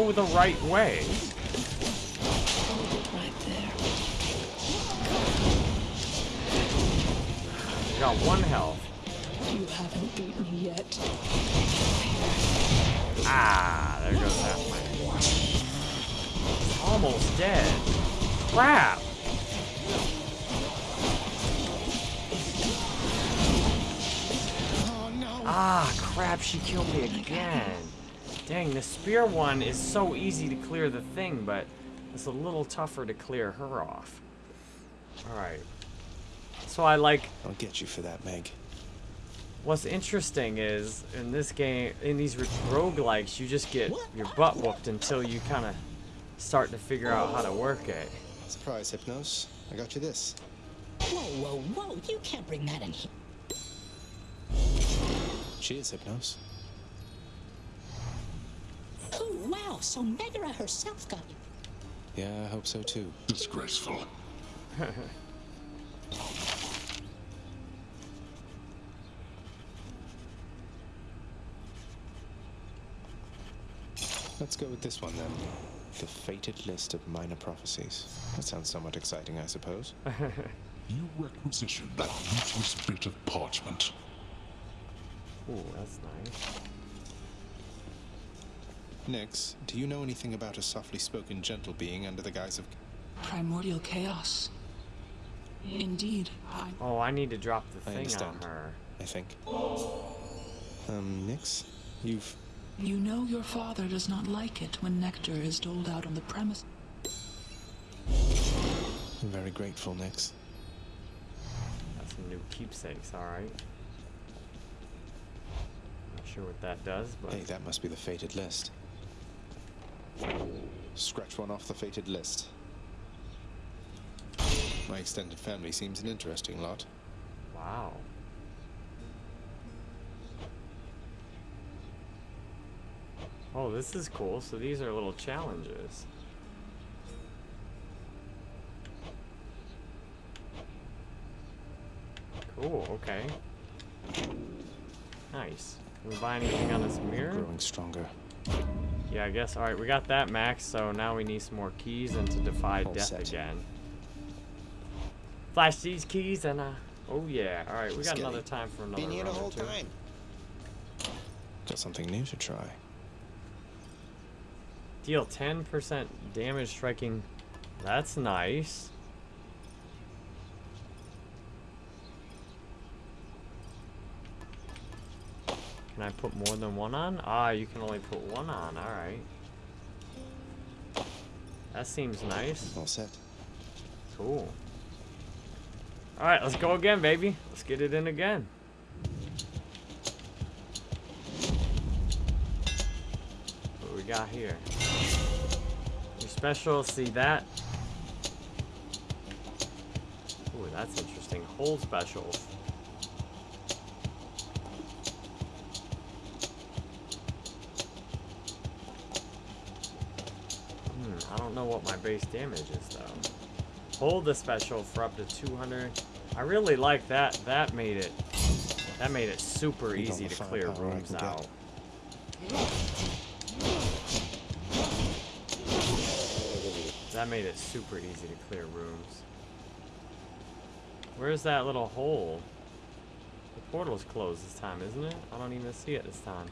Ah, the right way. Right there. You got one health. You haven't beat me yet. Ah, there goes that one. Almost dead. Crap. Ah, crap, she killed me again. Dang, the spear one is so easy to clear the thing, but it's a little tougher to clear her off. Alright. So I like I'll get you for that, Meg. What's interesting is in this game, in these roguelikes, you just get your butt whooped until you kind of start to figure out how to work it. Surprise, Hypnos. I got you this. Whoa, whoa, whoa. You can't bring that in here. Cheers, Hypnos. Oh, wow. So Megara herself got you. Yeah, I hope so too. Disgraceful. Let's go with this one then. The fated list of minor prophecies. That sounds somewhat exciting, I suppose. You requisitioned that useless bit of parchment. Oh, that's nice. Nyx, do you know anything about a softly spoken gentle being under the guise of. Primordial chaos. Indeed, I. Oh, I need to drop the I thing on understand. her. I think. Um, Nyx? You've. You know your father does not like it when nectar is doled out on the premise. I'm very grateful, Nyx. Got some new keepsakes, alright. Not sure what that does, but Hey, that must be the fated list. Scratch one off the fated list. My extended family seems an interesting lot. Wow. Oh, this is cool. So these are little challenges. Cool, okay. Nice. Can we buy anything on this mirror? Growing stronger. Yeah, I guess. Alright, we got that max, so now we need some more keys and to defy All death set. again. Flash these keys and uh oh yeah. Alright, we got Skelly, another time for another Been here the whole time. Got something new to try. Deal 10% damage striking. That's nice. Can I put more than one on? Ah, you can only put one on. Alright. That seems nice. All set. Cool. Alright, let's go again, baby. Let's get it in again. What we got here? Your special, see that? Ooh, that's interesting. Hold specials. Hmm, I don't know what my base damage is though. Hold the special for up to 200. I really like that. That made it. That made it super easy to clear rooms out. That made it super easy to clear rooms. Where's that little hole? The portal's closed this time, isn't it? I don't even see it this time.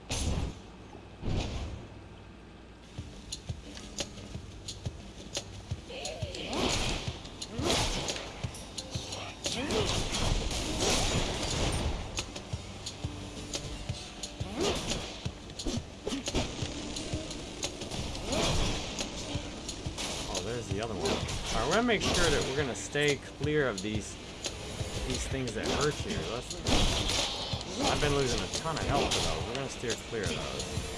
Stay clear of these these things that hurt you. Let's, I've been losing a ton of health to those. We're gonna steer clear of those.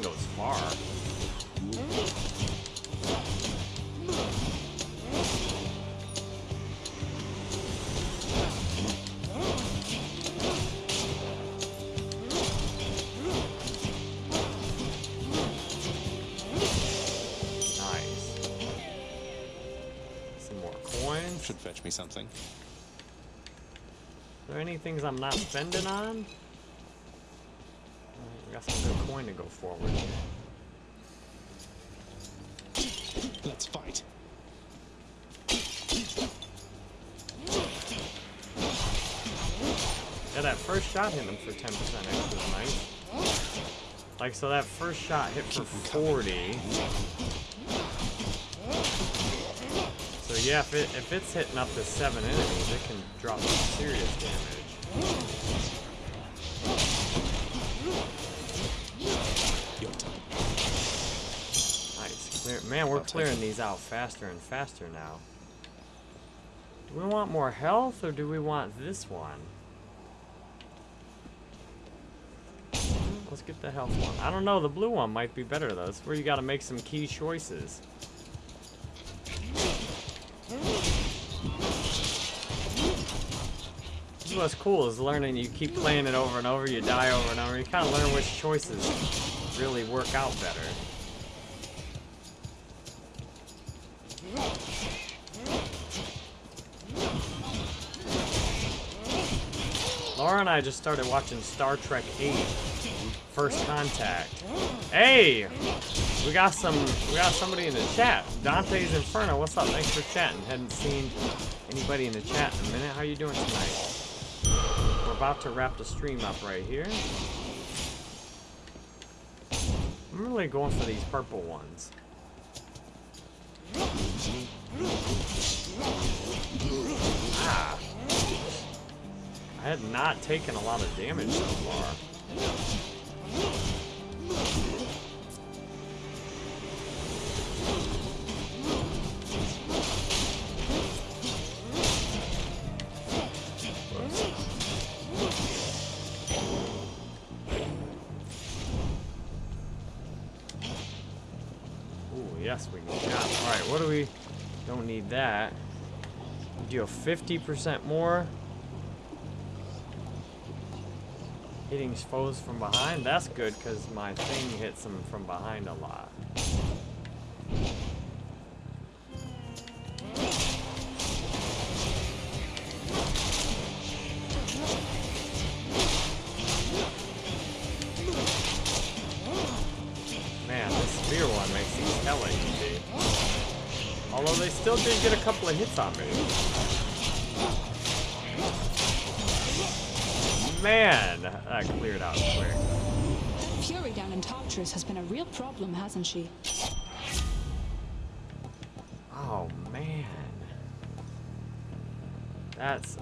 Thing goes far. Nice. Some more coins. Should fetch me something. Are there any things I'm not spending on? Alright, we got some good coin to go forward. Let's fight. Yeah, that first shot hit him for 10% extra, nice. Like, so that first shot hit for 40. So yeah, if, it, if it's hitting up to 7 enemies, it can drop some serious damage. Man, we're clearing these out faster and faster now. Do we want more health, or do we want this one? Let's get the health one. I don't know, the blue one might be better though. It's where you gotta make some key choices. This is what's cool is learning you keep playing it over and over, you die over and over, you kinda learn which choices really work out better. Laura and I just started watching Star Trek 8 First Contact. Hey! We got some we got somebody in the chat. Dante's Inferno, what's up? Thanks for chatting. Hadn't seen anybody in the chat in a minute. How you doing tonight? We're about to wrap the stream up right here. I'm really going for these purple ones. I had not taken a lot of damage so far. We... Don't need that. Deal 50% more. Hitting foes from behind. That's good, because my thing hits them from behind a lot. Man, this spear one makes these easy. Although they still did get a couple of hits on me. Man, that cleared out quick. Fury down in Tartarus has been a real problem, hasn't she? Oh, man. That's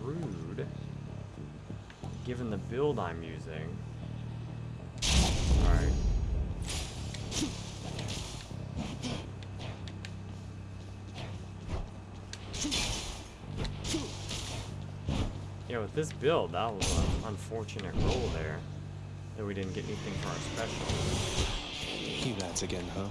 rude. Given the build I'm using. Alright. Yeah, with this build, that was an unfortunate roll there. That we didn't get anything for our special. You lads again, huh?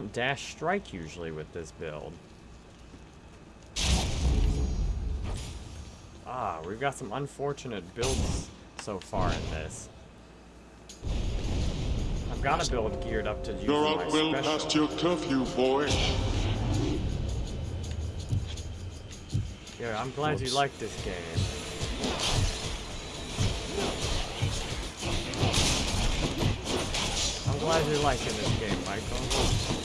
Don't dash strike usually with this build. Ah, we've got some unfortunate builds so far in this. I've got a build geared up to use You're my out well special. past your curfew, boy. Yeah, I'm glad you like this game. I'm glad you're liking this game, Michael.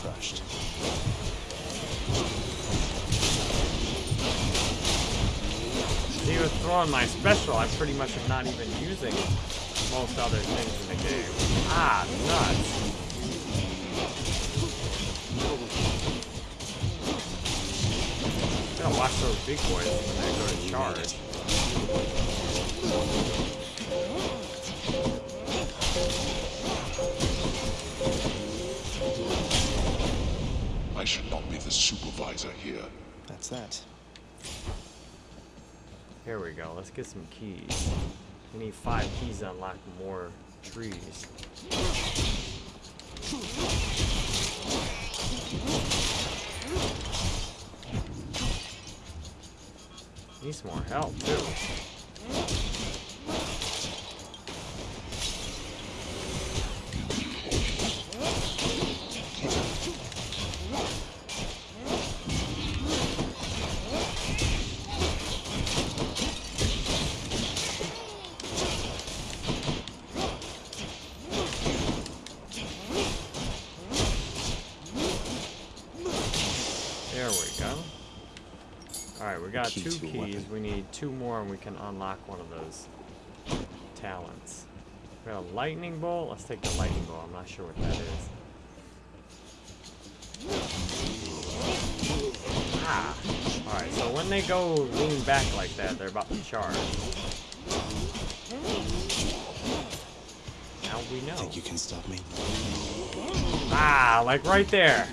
Crushed. See, with throwing my special, I pretty much am not even using most other things in the game. Ah, nuts. Gotta watch those big boys when they go to charge. Should not be the supervisor here. That's that. Here we go. Let's get some keys. We need five keys to unlock more trees. Need some more help too. Got Key two keys. weapon. We need two more and we can unlock one of those talents. We got a lightning bolt. Let's take the lightning bolt. I'm not sure what that is. Ah. Alright, so when they go lean back like that, they're about to charge. Now we know. Think you can stop me? Ah, like right there.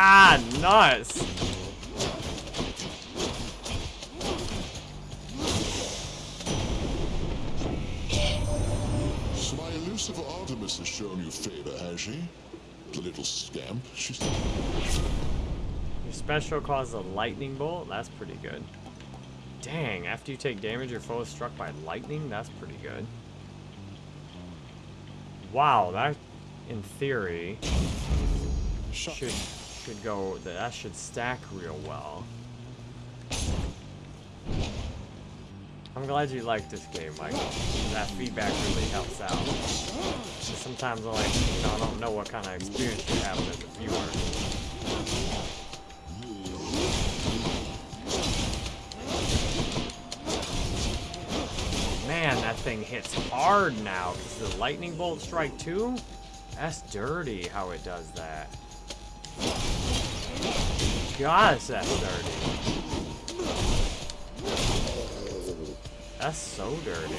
Ah, nice. So my elusive Artemis has shown you favor, has she? The little scamp. She's... Your special causes a lightning bolt. That's pretty good. Dang, after you take damage, your foe is struck by lightning? That's pretty good. Wow, that, in theory, should, should go, that should stack real well. I'm glad you like this game, Michael. That feedback really helps out. Sometimes I like, you know, I don't know what kind of experience you're having as a viewer. Man, that thing hits hard now because the lightning bolt strike too? That's dirty how it does that. Gosh, that's dirty. That's so dirty.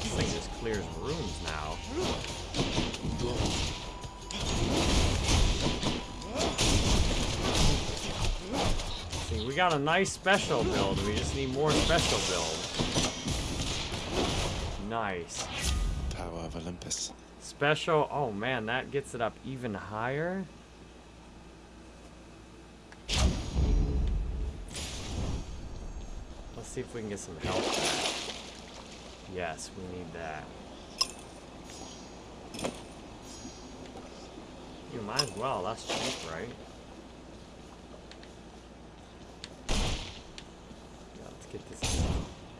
This thing just clears rooms now. See, we got a nice special build. We just need more special build. Nice. Power of Olympus. Special. Oh man, that gets it up even higher. Let's see if we can get some help back. Yes, we need that. You might as well. That's cheap, right? Yeah, let's get this.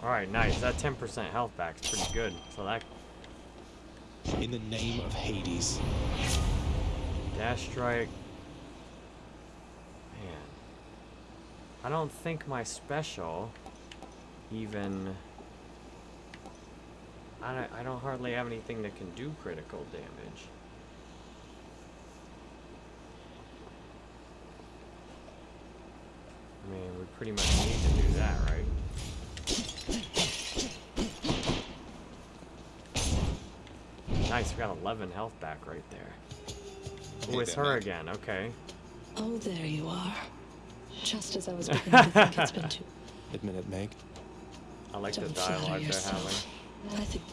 Alright, nice. That 10% health back is pretty good. So that In the name of Hades. Dash strike. Man. I don't think my special even... I don't, I don't hardly have anything that can do critical damage. I mean, we pretty much need to do that, right? Nice, we got 11 health back right there. Oh, it's her again, okay. Oh, there you are. Just as I was beginning to think it's been too. Admit it, Meg. I like Don't the flatter dialogue they're yourself. having. I think.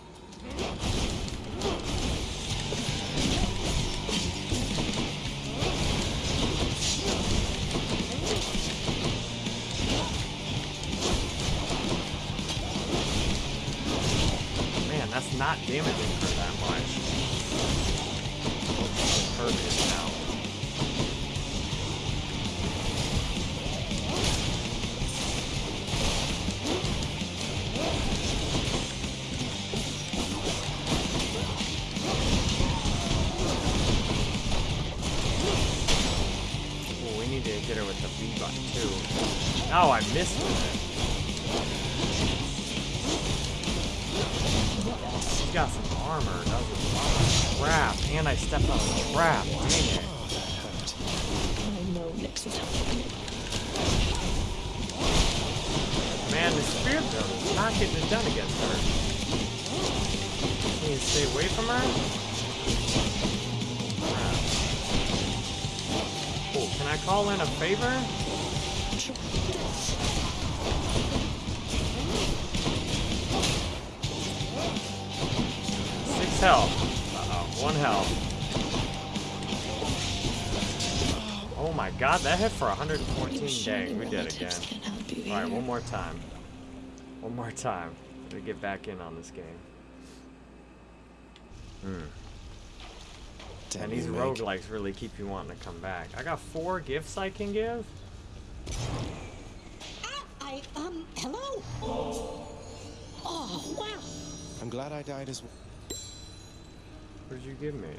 Hit for 114. Dang, we did it again. Alright, one more time. One more time. To get back in on this game. Hmm. Damn and these roguelikes really keep you wanting to come back. I got four gifts I can give. I, um, hello? Oh, wow. I'm glad I died as well. What did you give me?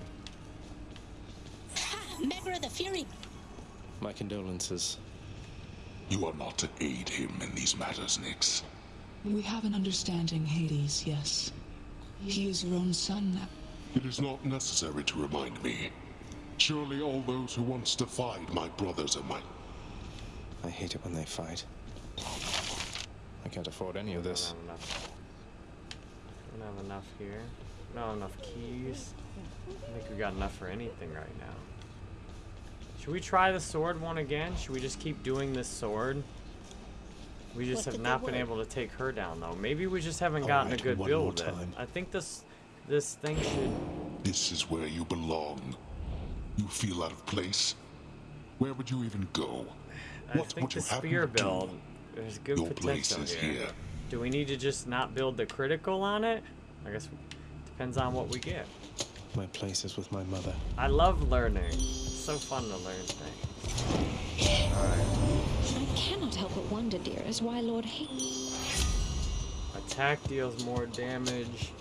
Ha, Megara the Fury. My condolences. You are not to aid him in these matters, Nyx. We have an understanding, Hades, yes. He is your own son now. It is not necessary to remind me. Surely all those who once defied my brothers are mine. I hate it when they fight. I can't afford any of this. Don't have enough. Don't have enough here. No, enough keys. I think we got enough for anything right now. Should we try the sword one again? Should we just keep doing this sword? We just What have not been want? able to take her down though. Maybe we just haven't All gotten right, a good build with it. time. I think this this thing should This is where you belong. You feel out of place? Where would you even go? I what think would you the happen spear to do? build there's good Your place is here. here. Do we need to just not build the critical on it? I guess depends on what we get. My place is with my mother. I love learning. It's so fun to learn things. Alright. I cannot help but wonder, dearest, why Lord Hades. Attack deals more damage.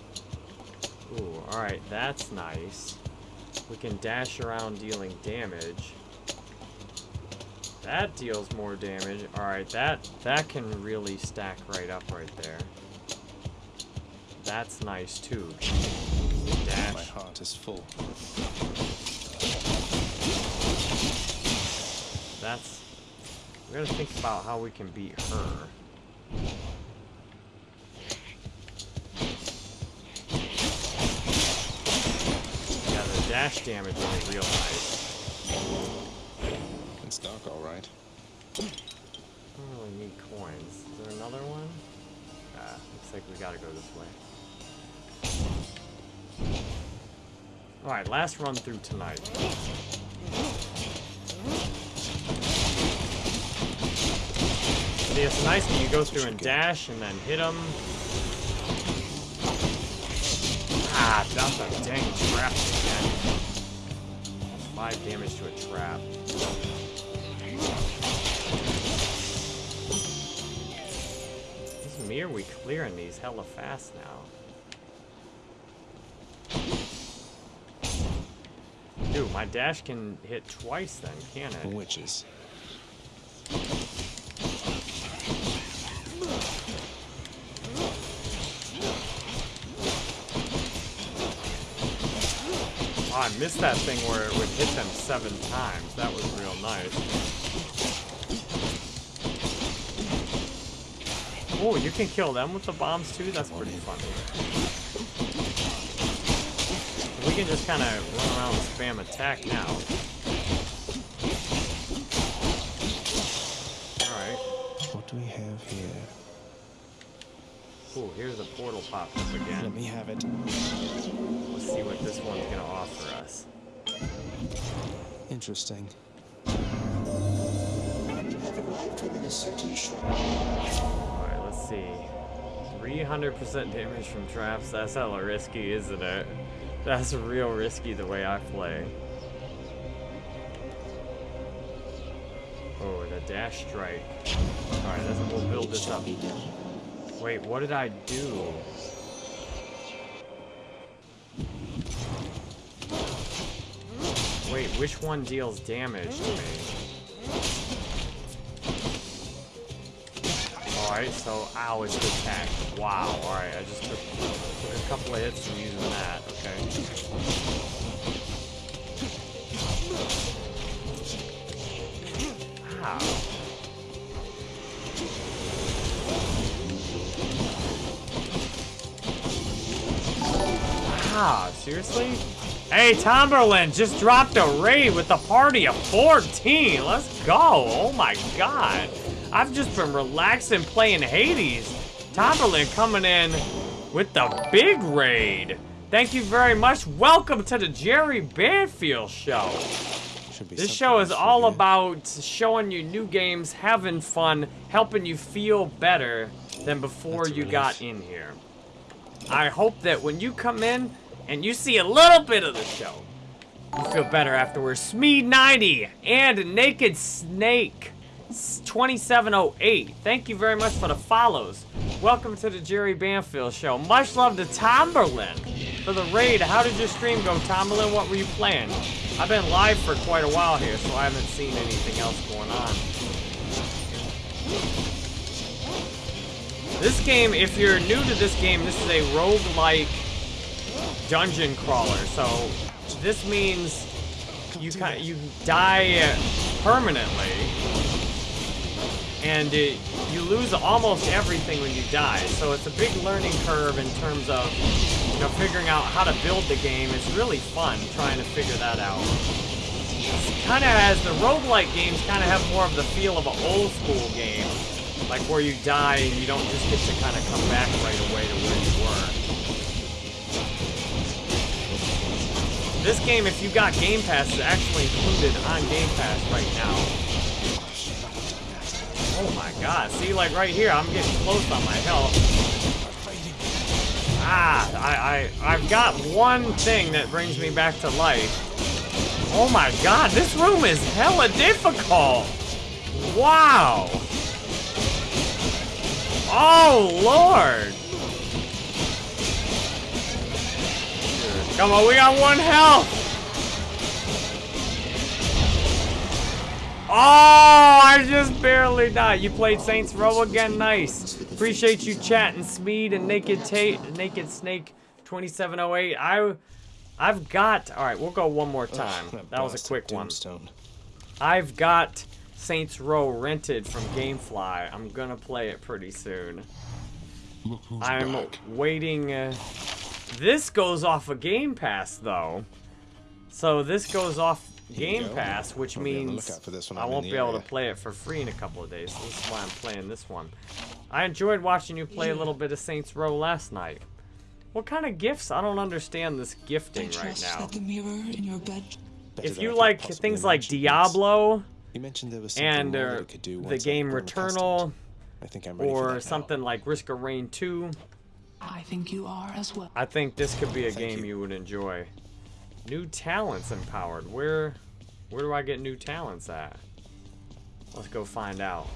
Ooh, alright, that's nice. We can dash around dealing damage. That deals more damage. Alright, that that can really stack right up right there. That's nice too. Dash. My heart is full. That's we gotta think about how we can beat her. Yeah, the dash damage is real nice. It's dark, all right. I don't really need coins. Is there another one? Ah, looks like we gotta go this way. Alright, last run through tonight. See, it's nice when you go through and dash and then hit them. Ah, that's a dang trap again. Five damage to a trap. This mirror we clearing these hella fast now? Dude, my dash can hit twice then, can it? Witches. Missed that thing where it would hit them seven times. That was real nice. Oh, you can kill them with the bombs too? That's pretty funny. We can just kind of run around and spam attack now. Here's a portal popped up again. Let me have it. Let's see what this one's gonna offer us. Interesting. Alright, let's see. 300% damage from traps. That's hella risky, isn't it? That's real risky the way I play. Oh, the dash strike. Alright, let's- we'll build this up. Wait, what did I do? Wait, which one deals damage to me? Alright, so ow, it's attack. Wow, alright, I just took, took a couple of hits from using that, okay. Ah, seriously? Hey, Tomberlin just dropped a raid with a party of 14. Let's go. Oh my god. I've just been relaxing playing Hades. Tomberlin coming in with the big raid. Thank you very much. Welcome to the Jerry Banfield Show. This show is all about showing you new games, having fun, helping you feel better than before you got in here. I hope that when you come in and you see a little bit of the show, you feel better afterwards. Smeed90 and Naked Snake 2708. Thank you very much for the follows. Welcome to the Jerry Banfield Show. Much love to Tomberlin for the raid. How did your stream go, Tomberlin? What were you playing? I've been live for quite a while here, so I haven't seen anything else going on. This game, if you're new to this game, this is a roguelike dungeon crawler. So this means you kind you die permanently, and it, you lose almost everything when you die. So it's a big learning curve in terms of you know, figuring out how to build the game It's really fun trying to figure that out. Kind of as the roguelike games kind of have more of the feel of an old school game. Like where you die and you don't just get to kind of come back right away to where you were. This game, if you got Game Pass, is actually included on Game Pass right now. Oh my god, see like right here, I'm getting close on my health. Ah, I, I, I've got one thing that brings me back to life. Oh my god, this room is hella difficult! Wow! Oh lord! Come on, we got one health! Oh, I just barely died. You played Saints Row again? Nice. Appreciate you chatting, Speed and Naked Tate, Naked Snake 2708. I, I've got. All right, we'll go one more time. That was a quick one. I've got Saints Row rented from GameFly. I'm gonna play it pretty soon. I'm back. waiting. Uh, this goes off of Game Pass though, so this goes off Here Game go. Pass, which I'll be on the means for this I won't the be able to play it for free in a couple of days. So this is why I'm playing this one. I enjoyed watching you play a little bit of Saints Row last night. What kind of gifts? I don't understand this I gifting right now. that the mirror in your bed. Better If you like things like. Diablo You mentioned there was and uh, could do the game grown. Returnal I think I'm ready or something like Risk of Rain 2, I think you are as well. I think this could be a Thank game you. you would enjoy. New talents empowered. Where where do I get new talents at? Let's go find out.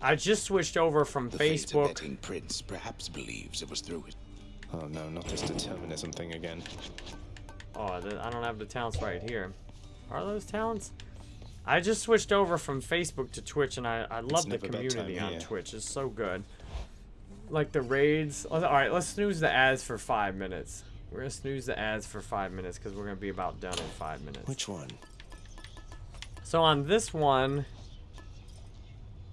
I just switched over from The Facebook. fate-abetting prince perhaps believes it was through his Oh no, not this determinism thing again. Oh, I don't have the talents right here. Are those talents? I just switched over from Facebook to Twitch, and I, I love the community on. Twitch. It's so good. Like the raids. All right, let's snooze the ads for five minutes. We're gonna snooze the ads for five minutes because we're gonna be about done in five minutes. Which one? So on this one,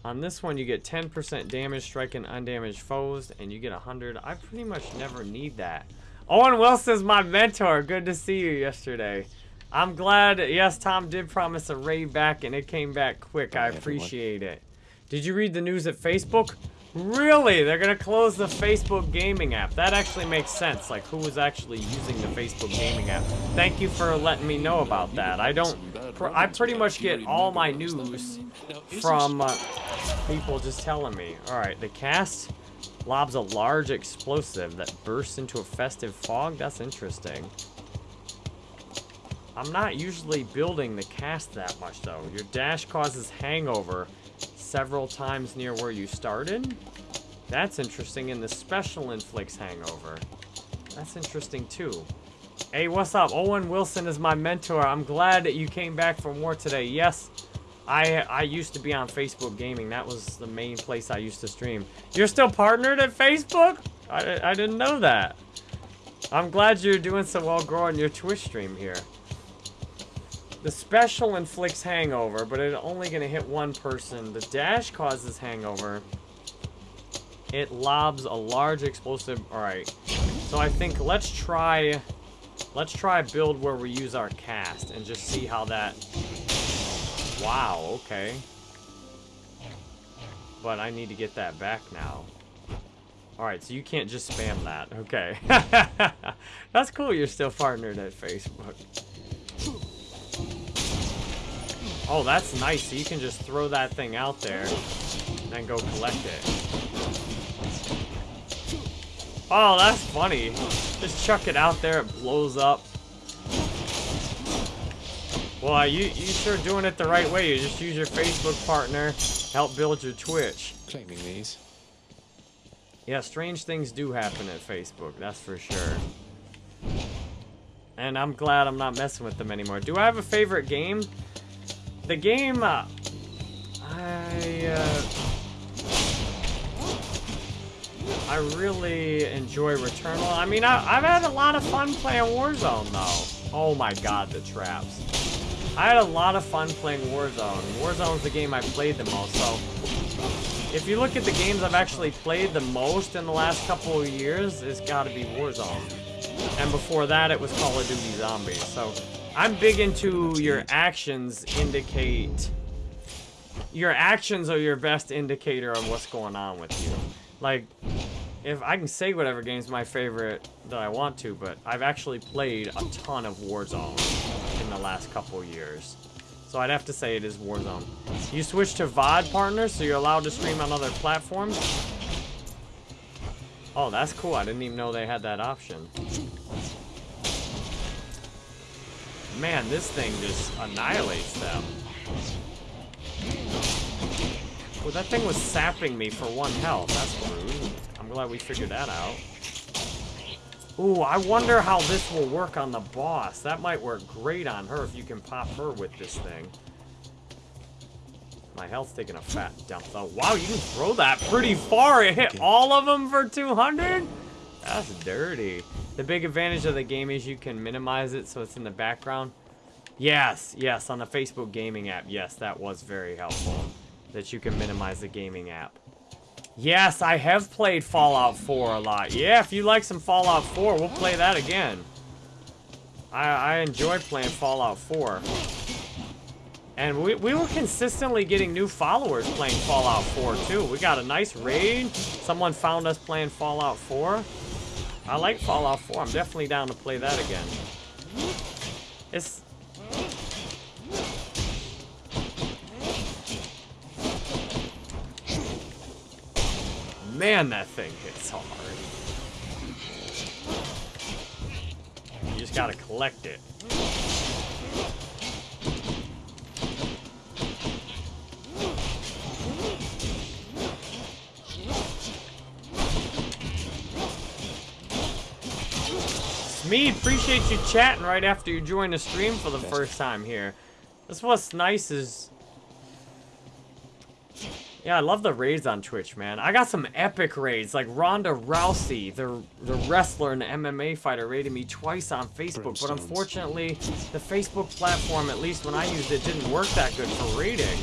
on this one you get 10% damage striking undamaged foes, and you get 100. I pretty much never need that. Owen Wilson's my mentor. Good to see you yesterday. I'm glad. Yes, Tom did promise a raid back, and it came back quick. I everyone. appreciate it. Did you read the news at Facebook? Really? They're gonna close the Facebook gaming app. That actually makes sense. Like, who was actually using the Facebook gaming app? Thank you for letting me know about that. I don't. I pretty much get all my news from uh, people just telling me. All right, the cast lobs a large explosive that bursts into a festive fog. That's interesting. I'm not usually building the cast that much though. Your dash causes hangover several times near where you started. That's interesting, and the special inflicts hangover. That's interesting too. Hey, what's up? Owen Wilson is my mentor. I'm glad that you came back for more today. Yes, I I used to be on Facebook Gaming. That was the main place I used to stream. You're still partnered at Facebook? I, I didn't know that. I'm glad you're doing so well growing your Twitch stream here. The special inflicts hangover, but it's only going to hit one person. The dash causes hangover. It lobs a large explosive. Alright. So I think let's try... Let's try build where we use our cast and just see how that... Wow, okay. But I need to get that back now. Alright, so you can't just spam that. Okay. That's cool you're still partnered at Facebook. Oh, that's nice. So you can just throw that thing out there and then go collect it. Oh, that's funny. Just chuck it out there, it blows up. Well, you, you sure doing it the right way. You just use your Facebook partner, help build your Twitch. Claiming these. Yeah, strange things do happen at Facebook, that's for sure. And I'm glad I'm not messing with them anymore. Do I have a favorite game? The game, uh, I, uh, I really enjoy Returnal. I mean, I, I've had a lot of fun playing Warzone, though. Oh my god, the traps. I had a lot of fun playing Warzone. Warzone's the game I played the most, so if you look at the games I've actually played the most in the last couple of years, it's got to be Warzone. And before that, it was Call of Duty Zombies. So I'm big into your actions indicate... Your actions are your best indicator of what's going on with you. Like, if I can say whatever game's my favorite that I want to, but I've actually played a ton of Warzone in the last couple years. So I'd have to say it is Warzone. You switch to VOD partners, so you're allowed to stream on other platforms? Oh, that's cool. I didn't even know they had that option. Man, this thing just annihilates them. Well, that thing was sapping me for one health. That's rude. I'm glad we figured that out. Ooh, I wonder how this will work on the boss. That might work great on her if you can pop her with this thing. My health's taking a fat dump, though. Wow, you can throw that pretty far. It hit all of them for 200? That's dirty. The big advantage of the game is you can minimize it so it's in the background. Yes, yes, on the Facebook gaming app. Yes, that was very helpful. That you can minimize the gaming app. Yes, I have played Fallout 4 a lot. Yeah, if you like some Fallout 4, we'll play that again. I, I enjoy playing Fallout 4. And we, we were consistently getting new followers playing Fallout 4, too. We got a nice raid. Someone found us playing Fallout 4. I like Fallout 4. I'm definitely down to play that again. It's... Man, that thing hits hard. You just gotta collect it. Smeed, appreciate you chatting right after you join the stream for the first time here. That's what's nice is... Yeah, I love the raids on Twitch, man. I got some epic raids, like Ronda Rousey, the, the wrestler and the MMA fighter, raided me twice on Facebook. But unfortunately, the Facebook platform, at least when I used it, didn't work that good for raiding.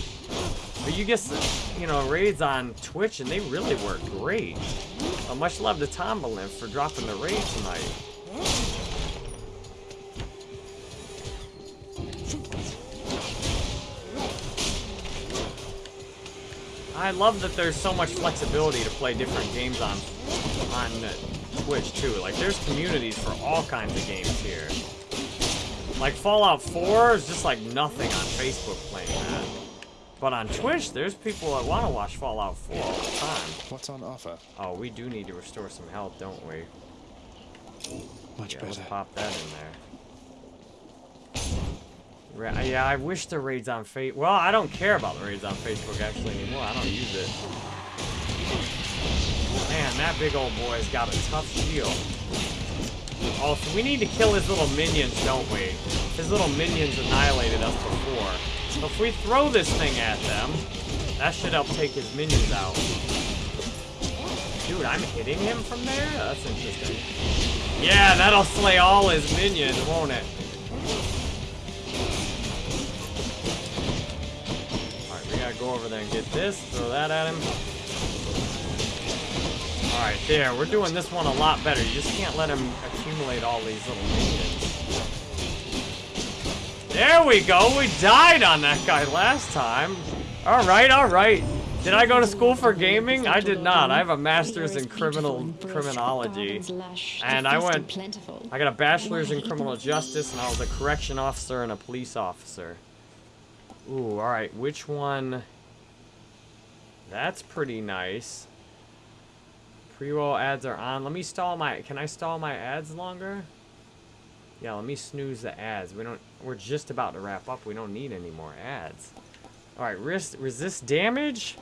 But you get, you know, raids on Twitch, and they really work great. Uh, much love to Tombalin for dropping the raid tonight. I love that there's so much flexibility to play different games on on Twitch too. Like there's communities for all kinds of games here. Like Fallout 4 is just like nothing on Facebook playing that. But on Twitch, there's people that want to watch Fallout 4 all the time. What's on offer? Oh, we do need to restore some health, don't we? Much yeah, better. Let's pop that in there. Ra yeah, I wish the raids on Facebook. Well, I don't care about the raids on Facebook actually anymore. I don't use it. Man, that big old boy's got a tough shield. Oh, so we need to kill his little minions, don't we? His little minions annihilated us before. So if we throw this thing at them, that should help take his minions out. Dude, I'm hitting him from there? That's interesting. Yeah, that'll slay all his minions, won't it? Alright, we gotta go over there and get this. Throw that at him. Alright, there. We're doing this one a lot better. You just can't let him accumulate all these little minions. There we go. We died on that guy last time. Alright, alright. Did I go to school for gaming? I did not. I have a master's in criminal criminology. And I went I got a bachelor's in criminal justice and I was a correction officer and a police officer. Ooh, all right. Which one? That's pretty nice. Pre-roll ads are on. Let me stall my Can I stall my ads longer? Yeah, let me snooze the ads. We don't we're just about to wrap up. We don't need any more ads. All right, resist, resist damage.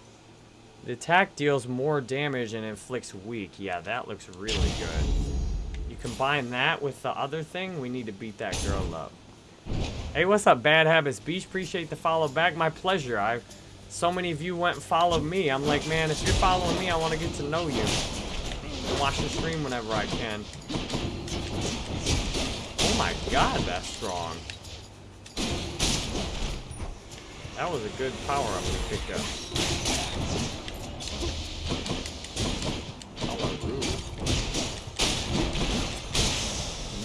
The attack deals more damage and inflicts weak. Yeah, that looks really good. You combine that with the other thing, we need to beat that girl up. Hey, what's up, Bad Habits Beach? Appreciate the follow back. My pleasure. I, so many of you went and followed me. I'm like, man, if you're following me, I want to get to know you. And Watch the stream whenever I can. Oh my god, that's strong. That was a good power-up we picked up.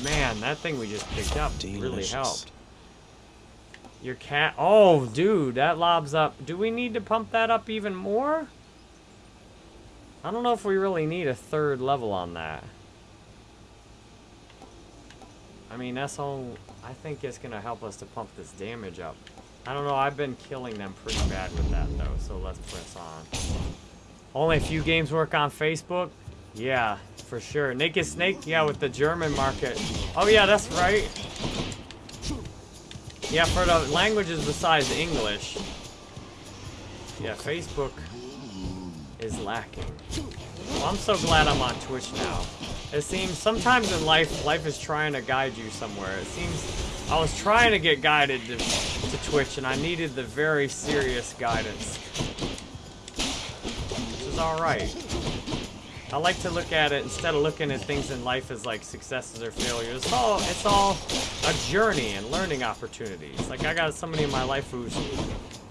Man, that thing we just picked up Delicious. really helped. Your cat. Oh, dude, that lobs up. Do we need to pump that up even more? I don't know if we really need a third level on that. I mean, that's all. I think it's going to help us to pump this damage up. I don't know. I've been killing them pretty bad with that, though, so let's press on. Only a few games work on Facebook. Yeah, for sure. Naked Snake, yeah, with the German market. Oh yeah, that's right. Yeah, for the languages besides English. Yeah, Facebook is lacking. Well, I'm so glad I'm on Twitch now. It seems sometimes in life, life is trying to guide you somewhere. It seems I was trying to get guided to, to Twitch, and I needed the very serious guidance. Is alright. I like to look at it instead of looking at things in life as like successes or failures. It's all it's all a journey and learning opportunities. Like I got somebody in my life who's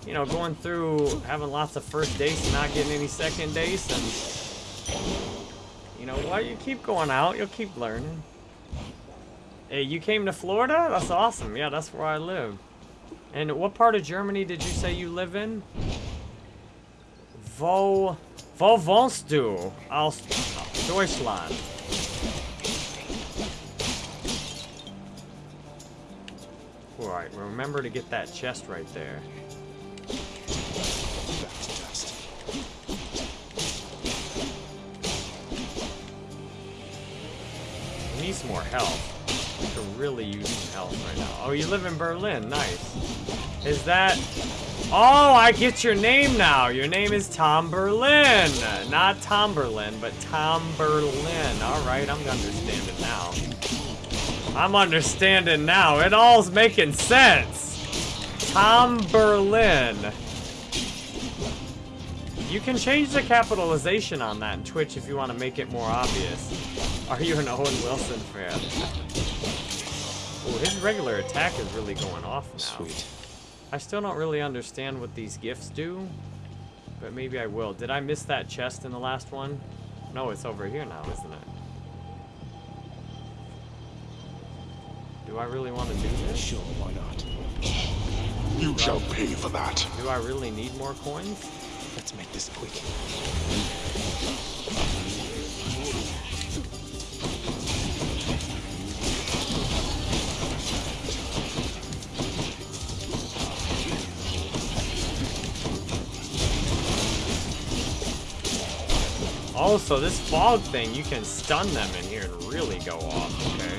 you know going through having lots of first dates and not getting any second dates and you know what you keep going out, you'll keep learning. Hey, you came to Florida? That's awesome. Yeah, that's where I live. And what part of Germany did you say you live in? Wo Wo wohnst du? Aus Deutschland. Alright, remember to get that chest right there. We need some more health. We could really use some health right now. Oh, you live in Berlin. Nice. Is that... Oh, I get your name now. Your name is Tom Berlin. Not Tom Berlin, but Tom Berlin. All right, I'm understanding now. I'm understanding now. It all's making sense. Tom Berlin. You can change the capitalization on that in Twitch if you want to make it more obvious. Are you an Owen Wilson fan? Oh, his regular attack is really going off now. Sweet. I still don't really understand what these gifts do, but maybe I will. Did I miss that chest in the last one? No, it's over here now, isn't it? Do I really want to do this? Sure, why not? You shall pay for that. Do I really need more coins? Let's make this quick. Also, this fog thing, you can stun them in here and really go off, okay?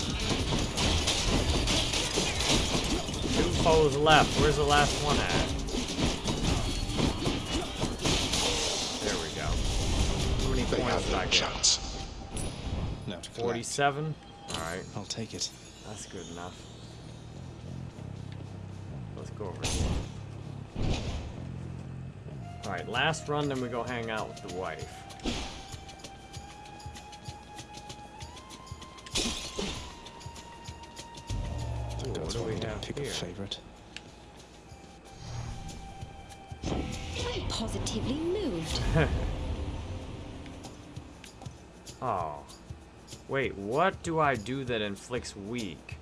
Two foes left. Where's the last one at? There we go. How many They points have did I no get? chance. Now 47? Alright, I'll take it. that's good enough. Let's go over here. Alright, last run, then we go hang out with the wife. Ooh, what Goes do we one to have pick here? a favorite. I'm positively moved. Oh. Wait, what do I do that inflicts weak?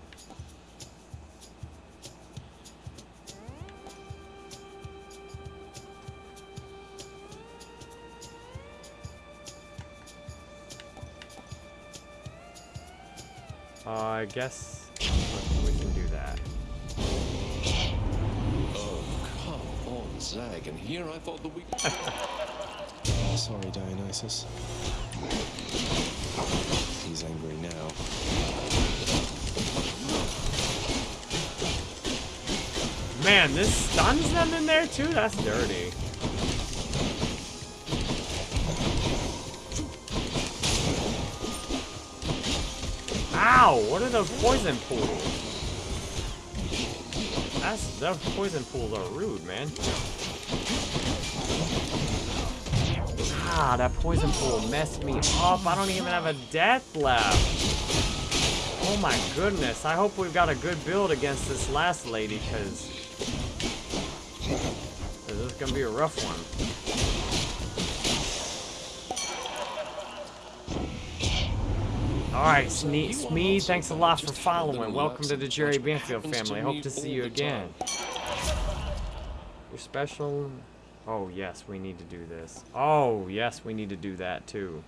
Uh, I guess Zag. And here I thought the weak. Sorry, Dionysus. He's angry now. Man, this stuns them in there too? That's dirty. Ow! What are those poison pools? That's those poison pools are rude, man. Ah, that poison pool messed me up. I don't even have a death left. Oh my goodness. I hope we've got a good build against this last lady, because this is gonna be a rough one. Alright, Smee, thanks a lot for following. Welcome to the Jerry Banfield family. Hope to see you again. Your special... Oh, yes, we need to do this. Oh, yes, we need to do that, too.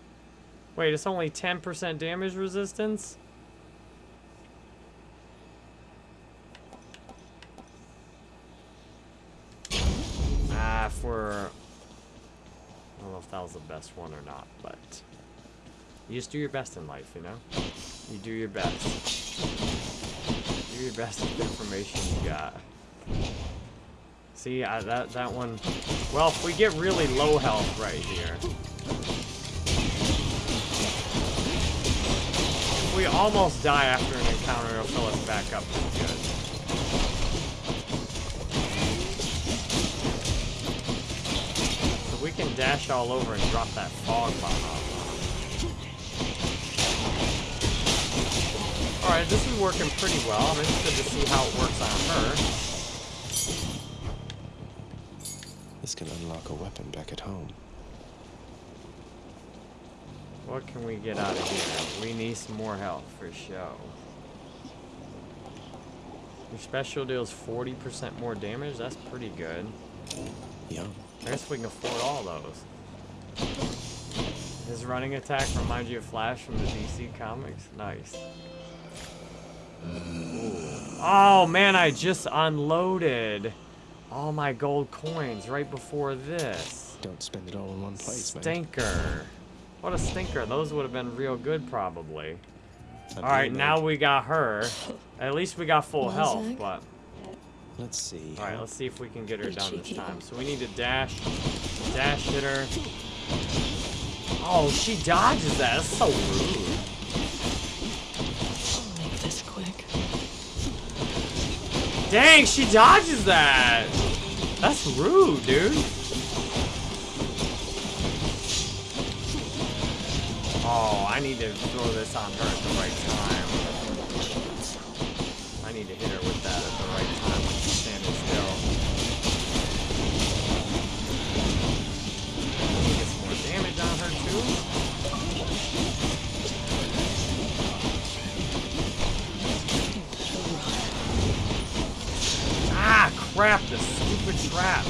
Wait, it's only 10% damage resistance? Ah, for... I don't know if that was the best one or not, but... You just do your best in life, you know? You do your best. Do your best with the information you got. See, I, that, that one... Well, if we get really low health right here... If we almost die after an encounter, it'll fill us back up pretty good. So we can dash all over and drop that fog bomb off. Alright, this is working pretty well. I'm interested to see how it works on her. This can unlock a weapon back at home. What can we get out of here? We need some more health for show. Your special deals 40% more damage? That's pretty good. Yeah. I guess we can afford all those. His running attack reminds you of Flash from the DC comics? Nice. Ooh. Oh man, I just unloaded all my gold coins right before this. Don't spend it all in one place, Stinker. Man. What a stinker. Those would have been real good, probably. Alright, now we got her. At least we got full health, but... Let's see. Alright, let's see if we can get her done this time. So we need to dash. Dash hit her. Oh, she dodges that. That's so rude. Dang, she dodges that! That's rude, dude. Oh, I need to throw this on her at the right time. I need to hit her with that at the right time when she's standing still. Get some more damage on her, too. Crap, the stupid trap.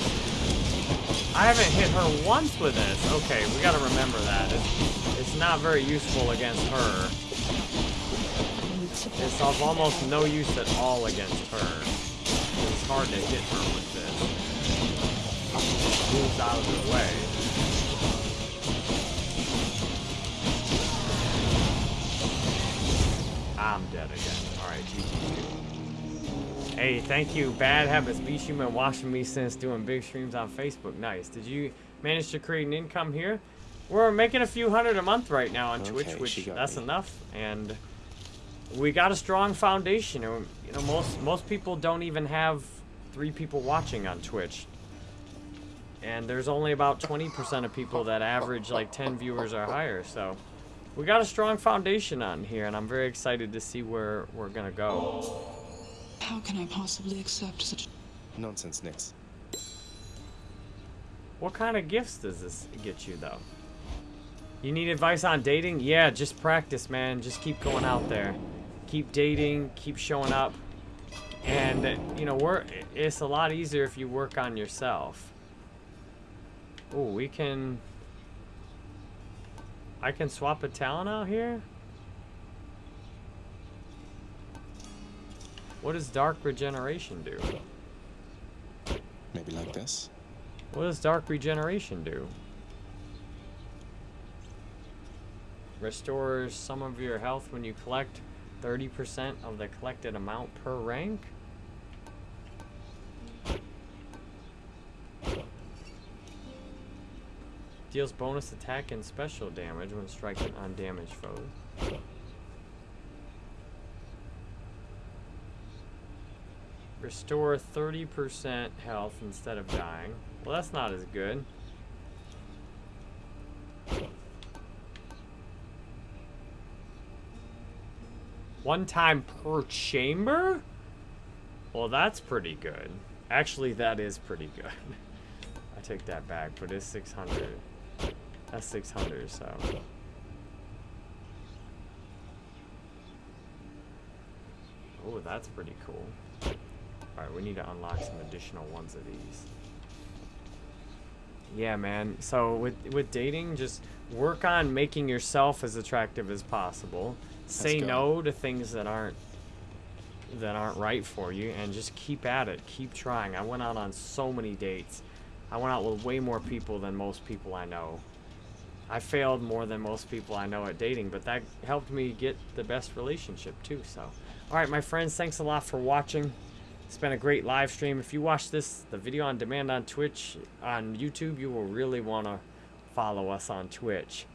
I haven't hit her once with this. Okay, we gotta remember that. It's, it's not very useful against her. It's of almost no use at all against her. It's hard to hit her with this. Moves out of the way. I'm dead again. Alright, GG. Hey, thank you. Bad Habits Beast. You've been watching me since doing big streams on Facebook. Nice. Did you manage to create an income here? We're making a few hundred a month right now on Okay, Twitch, which that's me. enough. And we got a strong foundation. and, You know, most most people don't even have three people watching on Twitch. And there's only about 20% of people that average like 10 viewers or higher. So we got a strong foundation on here, and I'm very excited to see where we're gonna go. How can I possibly accept such Nonsense, Nyx. What kind of gifts does this get you, though? You need advice on dating? Yeah, just practice, man. Just keep going out there. Keep dating, keep showing up. And, you know, we're, it's a lot easier if you work on yourself. Oh, we can... I can swap a talent out here? What does Dark Regeneration do? Maybe like this? What does Dark Regeneration do? Restores some of your health when you collect 30% of the collected amount per rank? Deals bonus attack and special damage when striking on damaged foes. Restore 30% health instead of dying. Well, that's not as good. One time per chamber? Well, that's pretty good. Actually, that is pretty good. I take that back, but it's 600. That's 600, so. Oh, that's pretty cool. Alright, we need to unlock some additional ones of these. Yeah, man. So with with dating, just work on making yourself as attractive as possible. Say no to things that aren't that aren't right for you and just keep at it. Keep trying. I went out on so many dates. I went out with way more people than most people I know. I failed more than most people I know at dating, but that helped me get the best relationship too. So, all right, my friends, thanks a lot for watching. It's been a great live stream. If you watch this, the video on demand on Twitch, on YouTube, you will really want to follow us on Twitch.